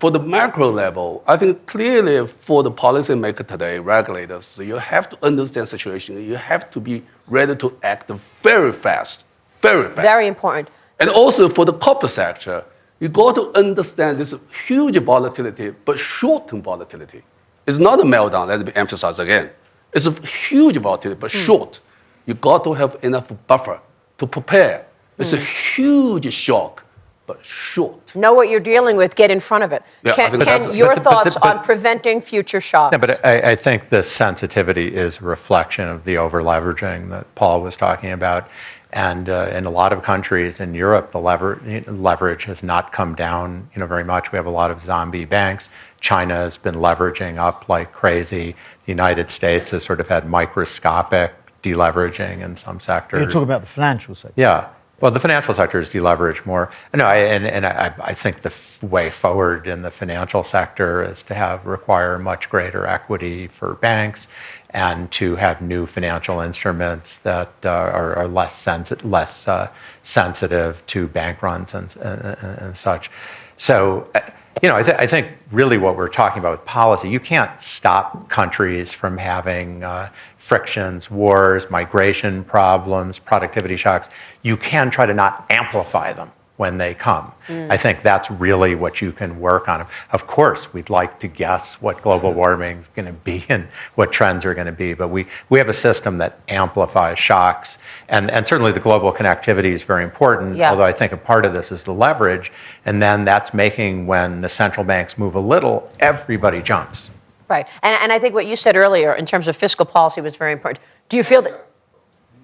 For the macro level, I think clearly for the policymaker today, regulators, you have to understand situation. You have to be ready to act very fast, very fast. Very important. And also for the corporate sector, you got to understand this huge volatility, but short-term volatility. It's not a meltdown, let me emphasize again. It's a huge volatility, but hmm. short. You got to have enough buffer to prepare. It's a huge shock, but short. Know what you're dealing with, get in front of it. Yeah, I Ken, think that's- Ken, your But the- but thoughts but- on preventing future shocks? Yeah, but I, I think the sensitivity is a reflection of the over leveraging that Paul was talking about. And uh, in a lot of countries in Europe, the lever, leverage has not come down you know, very much. We have a lot of zombie banks. China has been leveraging up like crazy. The United States has sort of had microscopic deleveraging in some sectors. You're talking about the financial sector. Yeah. Well, the financial sector is deleveraged more. No, I, and, and I, I think the way forward in the financial sector is to have require much greater equity for banks and to have new financial instruments that uh, are, are less, sensi- less uh, sensitive to bank runs and, and, and such. So, uh, you know, I, th- I think really what we're talking about with policy, you can't stop countries from having uh, frictions, wars, migration problems, productivity shocks. You can try to not amplify them when they come. Mm. I think that's really what you can work on. Of course, we'd like to guess what global mm. warming is going to be and what trends are going to be, but we, we have a system that amplifies shocks. And, and certainly the global connectivity is very important, Yeah. although I think a part of this is the leverage. And then that's making when the central banks move a little, everybody jumps. Right. And, and I think what you said earlier in terms of fiscal policy was very important. Do you feel that?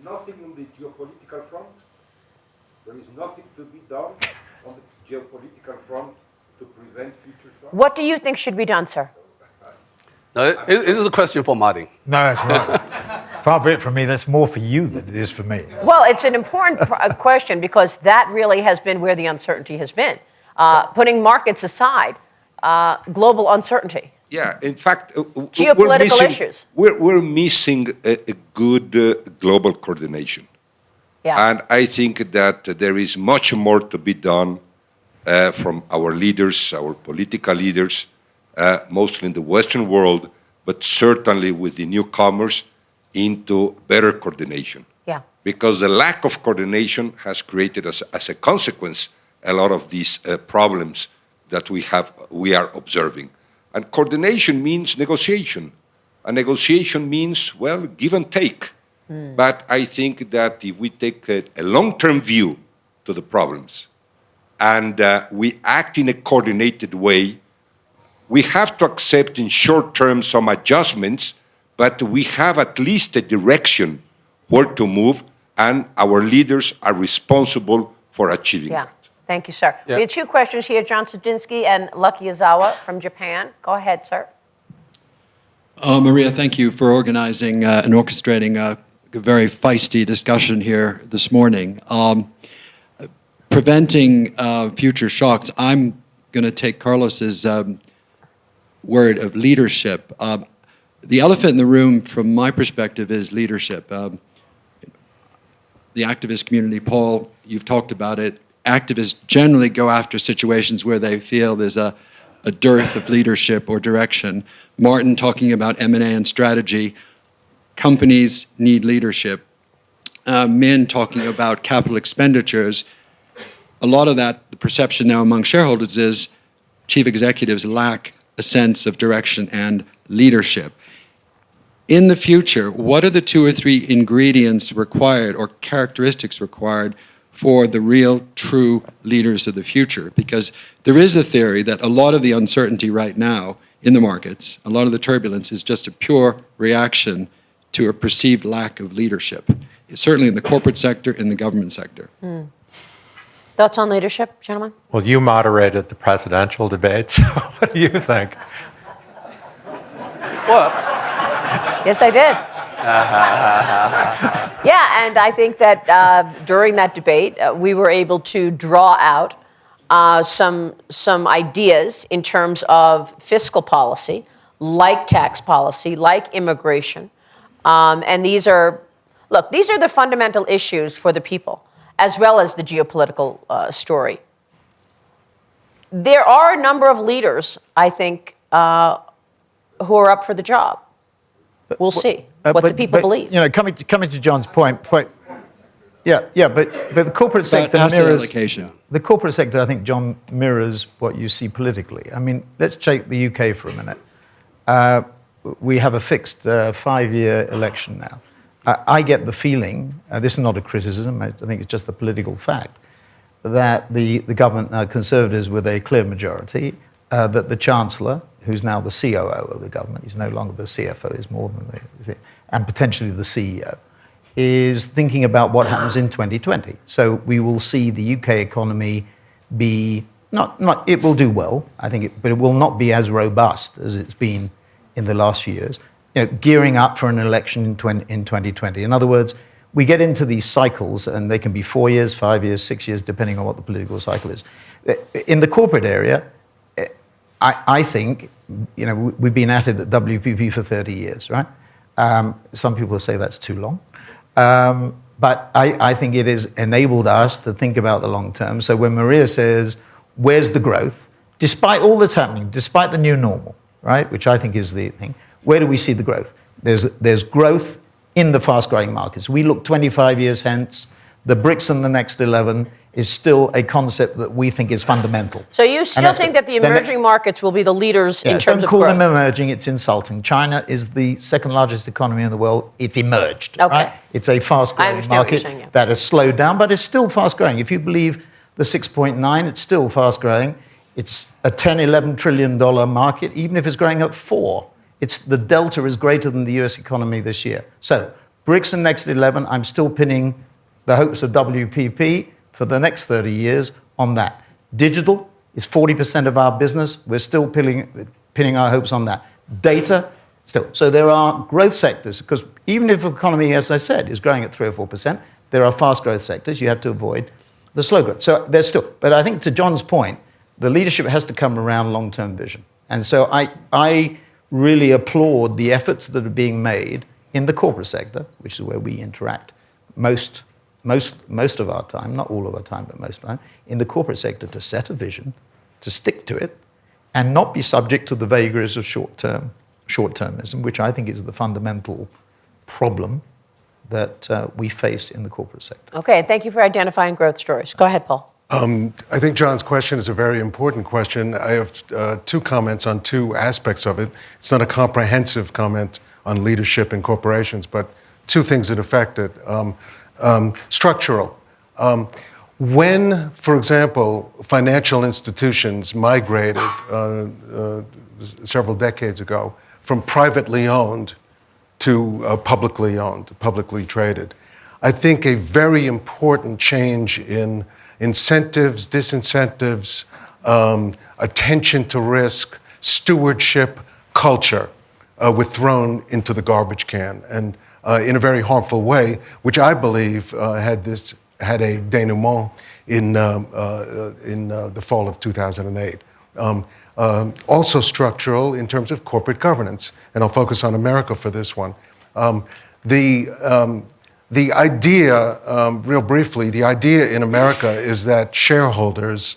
nothing on the geopolitical front. There is nothing to be done on the geopolitical front to prevent future shocks. What do you think should be done, sir? Now, it- it- this is a question for Martin. No, it's not. Far be it from me. That's more for you than it is for me. Well, it's an important uh, question because that really has been where the uncertainty has been. Uh, putting markets aside, uh, global uncertainty. Yeah, in fact, uh, Geopolitical we're missing, issues. We're, we're missing a, a good uh, global coordination. Yeah. And I think that there is much more to be done uh, from our leaders, our political leaders, uh, mostly in the Western world, but certainly with the newcomers, into better coordination. yeah. Because the lack of coordination has created, as, as a consequence, a lot of these uh, problems that we, have, we are observing. And coordination means negotiation. And negotiation means, well, give and take. But I think that if we take a, a long-term view to the problems and uh, we act in a coordinated way, we have to accept in short term some adjustments, but we have at least a direction where to move, and our leaders are responsible for achieving Yeah. That. Thank you, sir. Yeah. We have two questions here, John Studzinski and Lucky Izawa from Japan. Go ahead, sir. Uh, Maria, thank you for organizing uh, and orchestrating a very feisty discussion here this morning. Um, preventing uh, future shocks, I'm going to take Carlos's um, word of leadership. Um, the elephant in the room, from my perspective, is leadership. Um, the activist community, Paul, you've talked about it. Activists generally go after situations where they feel there's a, a dearth of leadership or direction. Martin talking about M&A and strategy. Companies need leadership. Uh, Min talking about capital expenditures. A lot of that, the perception now among shareholders is chief executives lack a sense of direction and leadership in the future, what are the two or three ingredients required or characteristics required for the real, true leaders of the future? Because there is a theory that a lot of the uncertainty right now in the markets, a lot of the turbulence is just a pure reaction to a perceived lack of leadership, certainly in the corporate sector, in the government sector. Hmm. Thoughts on leadership, gentlemen? Well, you moderated the presidential debate, so what do you think? Well, Yes, I did. yeah, and I think that uh, during that debate, uh, we were able to draw out uh, some some ideas in terms of fiscal policy, like tax policy, like immigration, um, and these are look these are the fundamental issues for the people, as well as the geopolitical uh, story. There are a number of leaders, I think, uh, who are up for the job. We'll see Uh, what but- the people but, believe. You know, coming to, coming to John's point, point yeah, yeah, but, but the corporate About sector asset mirrors allocation. the corporate sector. I think John mirrors what you see politically. I mean, let's take the UK for a minute. Uh, we have a fixed uh, five-year election now. I, I get the feeling, uh, this is not a criticism, I, I think it's just a political fact, that the, the government, uh, Conservatives with a clear majority, uh, that the Chancellor, who's now the COO of the government, he's no longer the CFO, he's more than the, and potentially the CEO, is thinking about what happens in 2020. So we will see the UK economy be, not, not it will do well, I think, it, but it will not be as robust as it's been in the last few years, you know, gearing up for an election in, 20, in 2020. In other words, we get into these cycles, and they can be four years, five years, six years, depending on what the political cycle is. In the corporate area, I, I think, you know, we- we've been at it at WPP for 30 years, right? Um, some people say that's too long. Um, but I, I think it has enabled us to think about the long term. So when Maria says, where's the growth? Despite all that's happening, despite the new normal, right, which I think is the thing, where do we see the growth? There's, there's growth in the fast growing markets. We look 25 years hence, the BRICS and the next 11 is still a concept that we think is fundamental. So you still think that the emerging markets will be the leaders yeah, in terms don't of call growth? them emerging, it's insulting. China is the second largest economy in the world. It's emerged. Okay. Right? It's a fast I growing understand what you're market saying, yeah. that has slowed down, but it's still fast growing. If you believe the 6.9, it's still fast growing. It's a 10, 11 trillion dollar market, even if it's growing at four. It's, the delta is greater than the US economy this year. So, BRICS and Next 11, I'm still pinning the hopes of WPP for the next 30 years on that. Digital is 40% of our business. We're still pinning, pinning our hopes on that. Data, still. So there are growth sectors, because even if the economy, as I said, is growing at 3 or 4%, there are fast growth sectors. You have to avoid the slow growth. So there's still, but I think to John's point, the leadership has to come around long term vision. And so I, I really applaud the efforts that are being made in the corporate sector, which is where we interact most, most, most of our time, not all of our time, but most of our time, in the corporate sector to set a vision, to stick to it, and not be subject to the vagaries of short term, short termism, which I think is the fundamental problem that uh, we face in the corporate sector. Okay, thank you for identifying growth stories. Go ahead, Paul. I think John's question is a very important question. I have uh, two comments on two aspects of it. It's not a comprehensive comment on leadership in corporations, but two things that affect it. Um, um, structural. Um, when, for example, financial institutions migrated uh, uh, several decades ago from privately owned to uh, publicly owned, publicly traded, I think a very important change in incentives, disincentives, um, attention to risk, stewardship, culture uh, were thrown into the garbage can, and uh, in a very harmful way, which I believe uh, had this had a denouement in um, uh, in uh, the fall of 2008. Um, um, also structural in terms of corporate governance, and I'll focus on America for this one. Um, the um, the idea, um, real briefly, the idea in America is that shareholders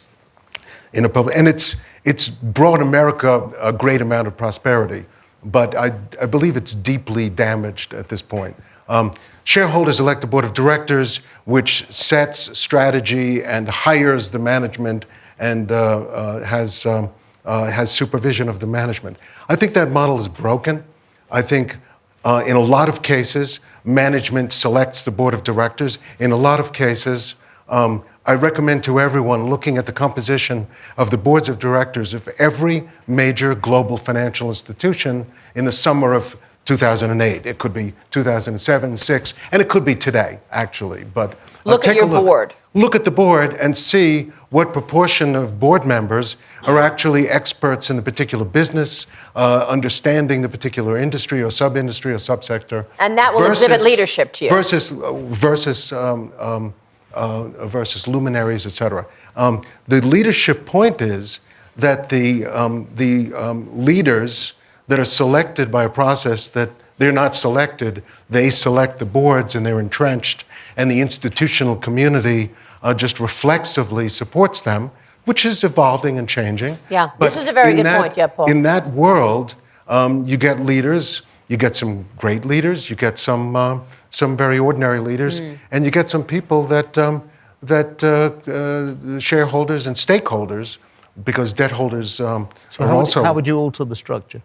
in a public, and it's, it's brought America a great amount of prosperity, but I, I believe it's deeply damaged at this point. Um, shareholders elect a board of directors which sets strategy and hires the management and uh, uh, has, um, uh, has supervision of the management. I think that model is broken. I think uh, in a lot of cases, management selects the board of directors. In a lot of cases, um, I recommend to everyone looking at the composition of the boards of directors of every major global financial institution in the summer of 2008. It could be 2007, 6, and it could be today, actually. But uh, Look at your look. board. Look at the board and see what proportion of board members are actually experts in the particular business, uh, understanding the particular industry or sub-industry or subsector. And that will exhibit leadership to you. Versus, versus, um, um, uh, versus luminaries, et cetera. Um, the leadership point is that the, um, the um, leaders that are selected by a process that they're not selected, they select the boards and they're entrenched, and the institutional community uh, just reflexively supports them, which is evolving and changing. Yeah, this is a very good that- point. Yeah, Paul. In that world, um, you get leaders, you get some great leaders, you get some, uh, some very ordinary leaders, Mm. and you get some people that, um, that uh, uh, shareholders and stakeholders, because debt holders um, So are how, would- also. how would you alter the structure?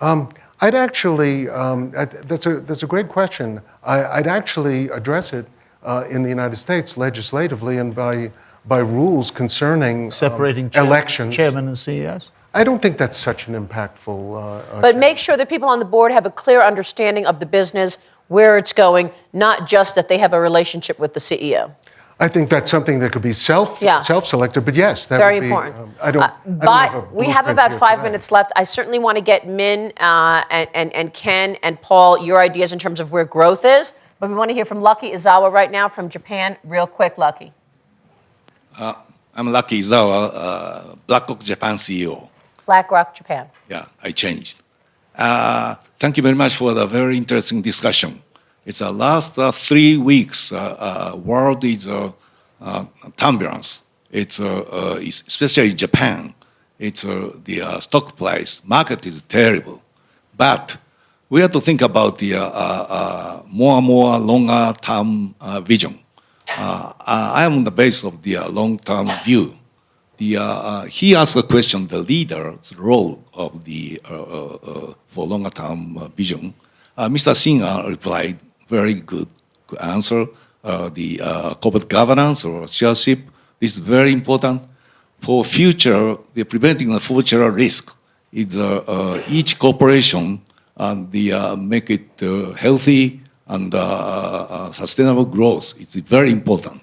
Um, I'd actually, um, I- that's, a, that's a great question. I, I'd actually address it uh, in the United States legislatively and by, by rules concerning um, Separating chair- elections. chairman and CEOs? I don't think that's such an impactful. Uh, uh, But make sure that people on the board have a clear understanding of the business, where it's going, not just that they have a relationship with the E CEO. I think that's something that could be self Yeah. self-selected, but yes, that Very would be. important. um, I don't. Uh, I don't but have a we have about five minutes left. I certainly want to get Min uh, and, and, and Ken and Paul your ideas in terms of where growth is. But we want to hear from Lucky Izawa right now from Japan, real quick, Lucky. I'm Lucky Izawa, uh, BlackRock Japan CEO. BlackRock Japan. Yeah, I changed. Uh, thank you very much for the very interesting discussion. It's the last uh, three weeks, uh, uh, world is uh, uh, turbulence. It's es- especially Japan. It's the stock price market is terrible, but we have to think about the more and more longer term vision. I am on the base of the long term view. The, uh, uh, he asked a question, the leader's role of the, uh, uh, for longer term vision. Mr. Singer replied, very good, answer. The corporate governance or stewardship is very important for future, the preventing the future risk is uh, each corporation and the uh, make it uh, healthy and sustainable growth. It's very important.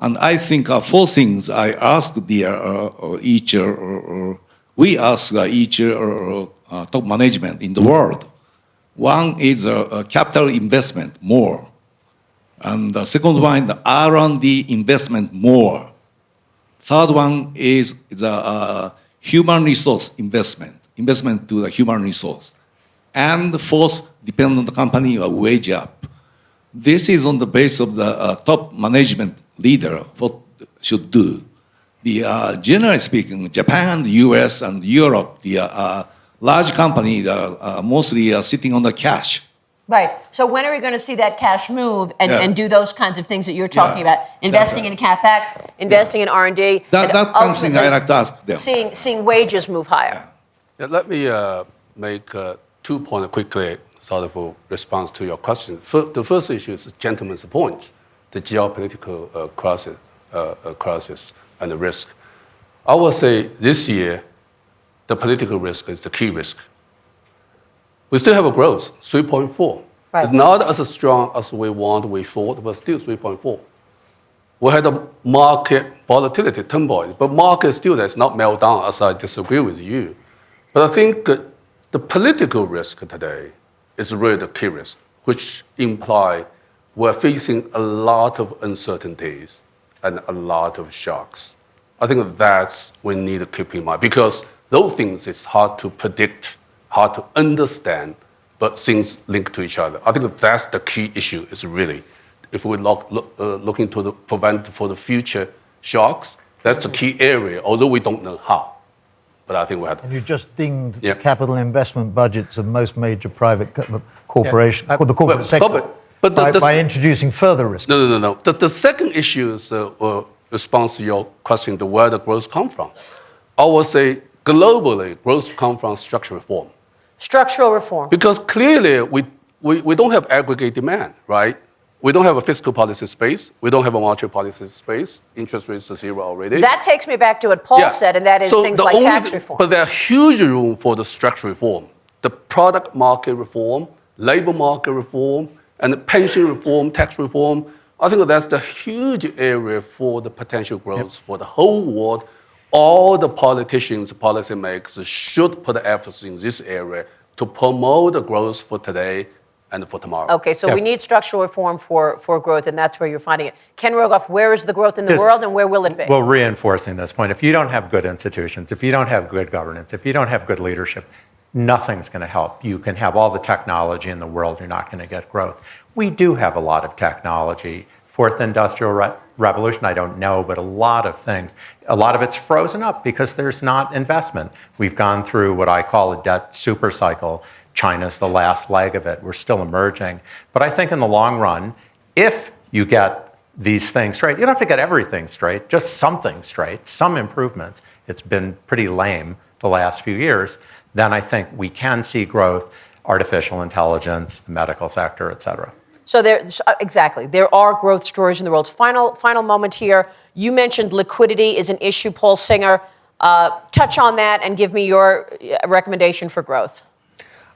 And I think uh, four things I asked the, uh, uh, each, uh, uh, we ask uh, each top management in the world. One is capital investment more. And the second one, the R&D investment more. Third one is the human resource investment, investment to the human resource. And fourth, the company, wage up. This is on the base of the top management leader, what should do. The, uh, generally speaking, Japan, the US, and Europe, the uh, uh, large companies are uh, mostly uh, sitting on the cash. Right. So when are we going to see that cash move and, Yeah. and do those kinds of things that you're talking Yeah. about? Investing in capex, investing in R&D. That, and that's something ultimately I like to ask them. Seeing, seeing wages move higher. Yeah, let me uh, make uh, two points quickly, sort of a response to your question. Fir- the first issue is gentleman's point, the geopolitical uh, crisis. uh, uh, crisis and the risk. I would say this year, the political risk is the key risk. We still have a growth, 3.4. Right. It's not as strong as we want, we thought, but still 3.4. We had a market volatility turmoil, but market still does not melt down, as I disagree with you. But I think the political risk today is really the key risk, which imply we're facing a lot of uncertainties and a lot of shocks. I think that's we need to keep in mind because those things is hard to predict, hard to understand, but things link to each other. I think that's the key issue. Is really, if we look, look uh, looking to the prevent for the future shocks, that's the key area. Although we don't know how, but I think we have. And you just dinged Yeah. capital investment budgets of most major private co- corporations, the corporate But- sector, but- but the- by, the- by introducing further risk. No, no, no, no. The, the second issue is uh, uh, response to your question, the where the growth come from. I would say globally, growth come from structural reform. Structural reform. Because clearly, we, we, we don't have aggregate demand, right? We don't have a fiscal policy space. We don't have a monetary policy space. Interest rates are zero already. That takes me back to what Paul Yeah. said, and that is So things like only- tax reform. But there's huge room for the structural reform, the product market reform, labor market reform, and the pension reform, tax reform. I think that's the huge area for the potential growth for the whole world. All the politicians, policymakers should put efforts in this area to promote the growth for today and for tomorrow. Okay, so we need structural reform for, for growth, and that's where you're finding it. Ken Rogoff, where is the growth in the Yes. world, and where will it be? Well, reinforcing this point, if you don't have good institutions, if you don't have good governance, if you don't have good leadership, nothing's going to help. You can have all the technology in the world, you're not going to get growth. We do have a lot of technology. Fourth industrial re- revolution, I don't know, but a lot of things. A lot of it's frozen up because there's not investment. We've gone through what I call a debt super cycle. China's the last leg of it. We're still emerging. But I think in the long run, if you get these things straight, you don't have to get everything straight, just something straight, some improvements. It's been pretty lame the last few years. Then I think we can see growth, artificial intelligence, the medical sector, et cetera. So there, uh, exactly, there are growth stories in the world. Final, final moment here. You mentioned liquidity is an issue, Paul Singer. Uh, touch on that and give me your uh, recommendation for growth.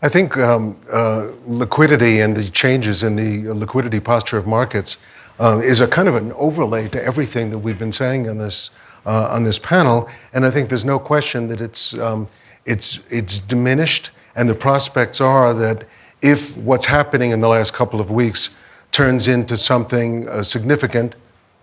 I think um, uh, liquidity and the changes in the liquidity posture of markets uh, is a kind of an overlay to everything that we've been saying on this uh, on this panel, and I think there's no question that it's um, it's it's diminished, and the prospects are that if what's happening in the last couple of weeks turns into something uh, significant,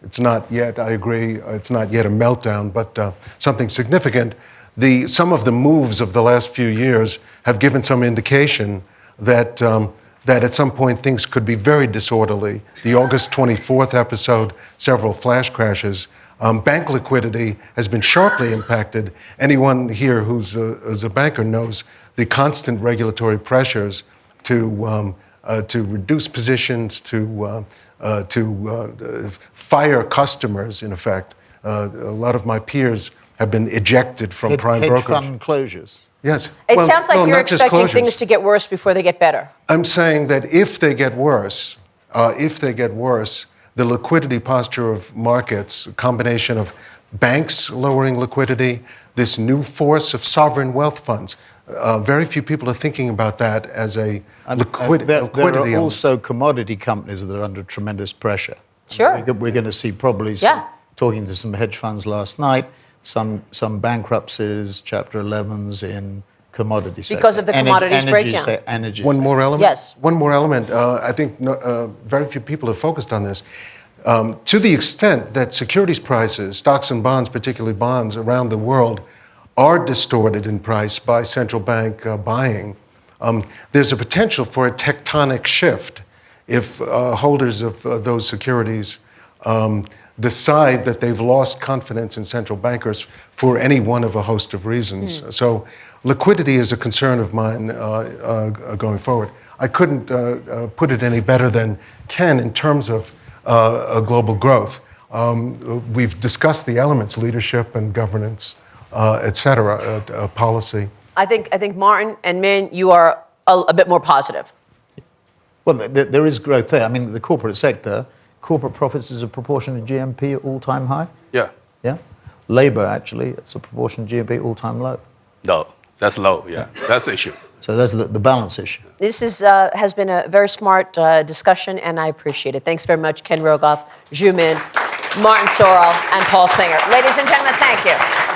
it's not yet. I agree. uh, It's not yet a meltdown, but uh, something significant the, some of the moves of the last few years have given some indication that, um, that at some point things could be very disorderly. The August 24th episode, several flash crashes. Um, bank liquidity has been sharply impacted. Anyone here who's a, who's a banker knows the constant regulatory pressures to, um, uh, to reduce positions, to, uh, uh, to uh, fire customers, in effect. Uh, a lot of my peers have been ejected from Hedge- prime hedge brokerage. fund closures. Yes. It Well, sounds like no, you're expecting things to get worse before they get better. I'm saying that if they get worse, uh, if they get worse, the liquidity posture of markets, a combination of banks lowering liquidity, this new force of sovereign wealth funds, uh, very few people are thinking about that as a And- liquid, and there, there liquidity. are element. also commodity companies that are under tremendous pressure. Sure. We're, we're going to see probably some, Yeah. talking to some hedge funds last night, some some bankruptcies, Chapter 11s in commodity sector. Because of the Ener- commodities energy breakdown. se- energy One more element? Yes. One more element. Uh, I think no, uh, very few people have focused on this. Um, to the extent that securities prices, stocks and bonds, particularly bonds around the world, are distorted in price by central bank uh, buying, um, there's a potential for a tectonic shift if uh, holders of uh, those securities um, decide that they've lost confidence in central bankers for any one of a host of reasons. So, liquidity is a concern of mine uh, uh, going forward. I couldn't uh, uh, put it any better than Ken in terms of uh, uh, global growth. Um, we've discussed the elements leadership and governance, uh, et cetera, uh, uh, policy. I think, I think Martin and Min, you are a, a bit more positive. Well, th- th- there is growth there. I mean, the corporate sector corporate profits as a proportion of GDP at all-time high? Yeah. Yeah. Labor, actually, as a proportion of GDP all-time low. No, that's low. Yeah, that's the issue. So that's the, the balance issue. This is, uh, has been a very smart uh, discussion, and I appreciate it. Thanks very much, Ken Rogoff, Zhu Min, Martin Sorrell, and Paul Singer. Ladies and gentlemen, thank you.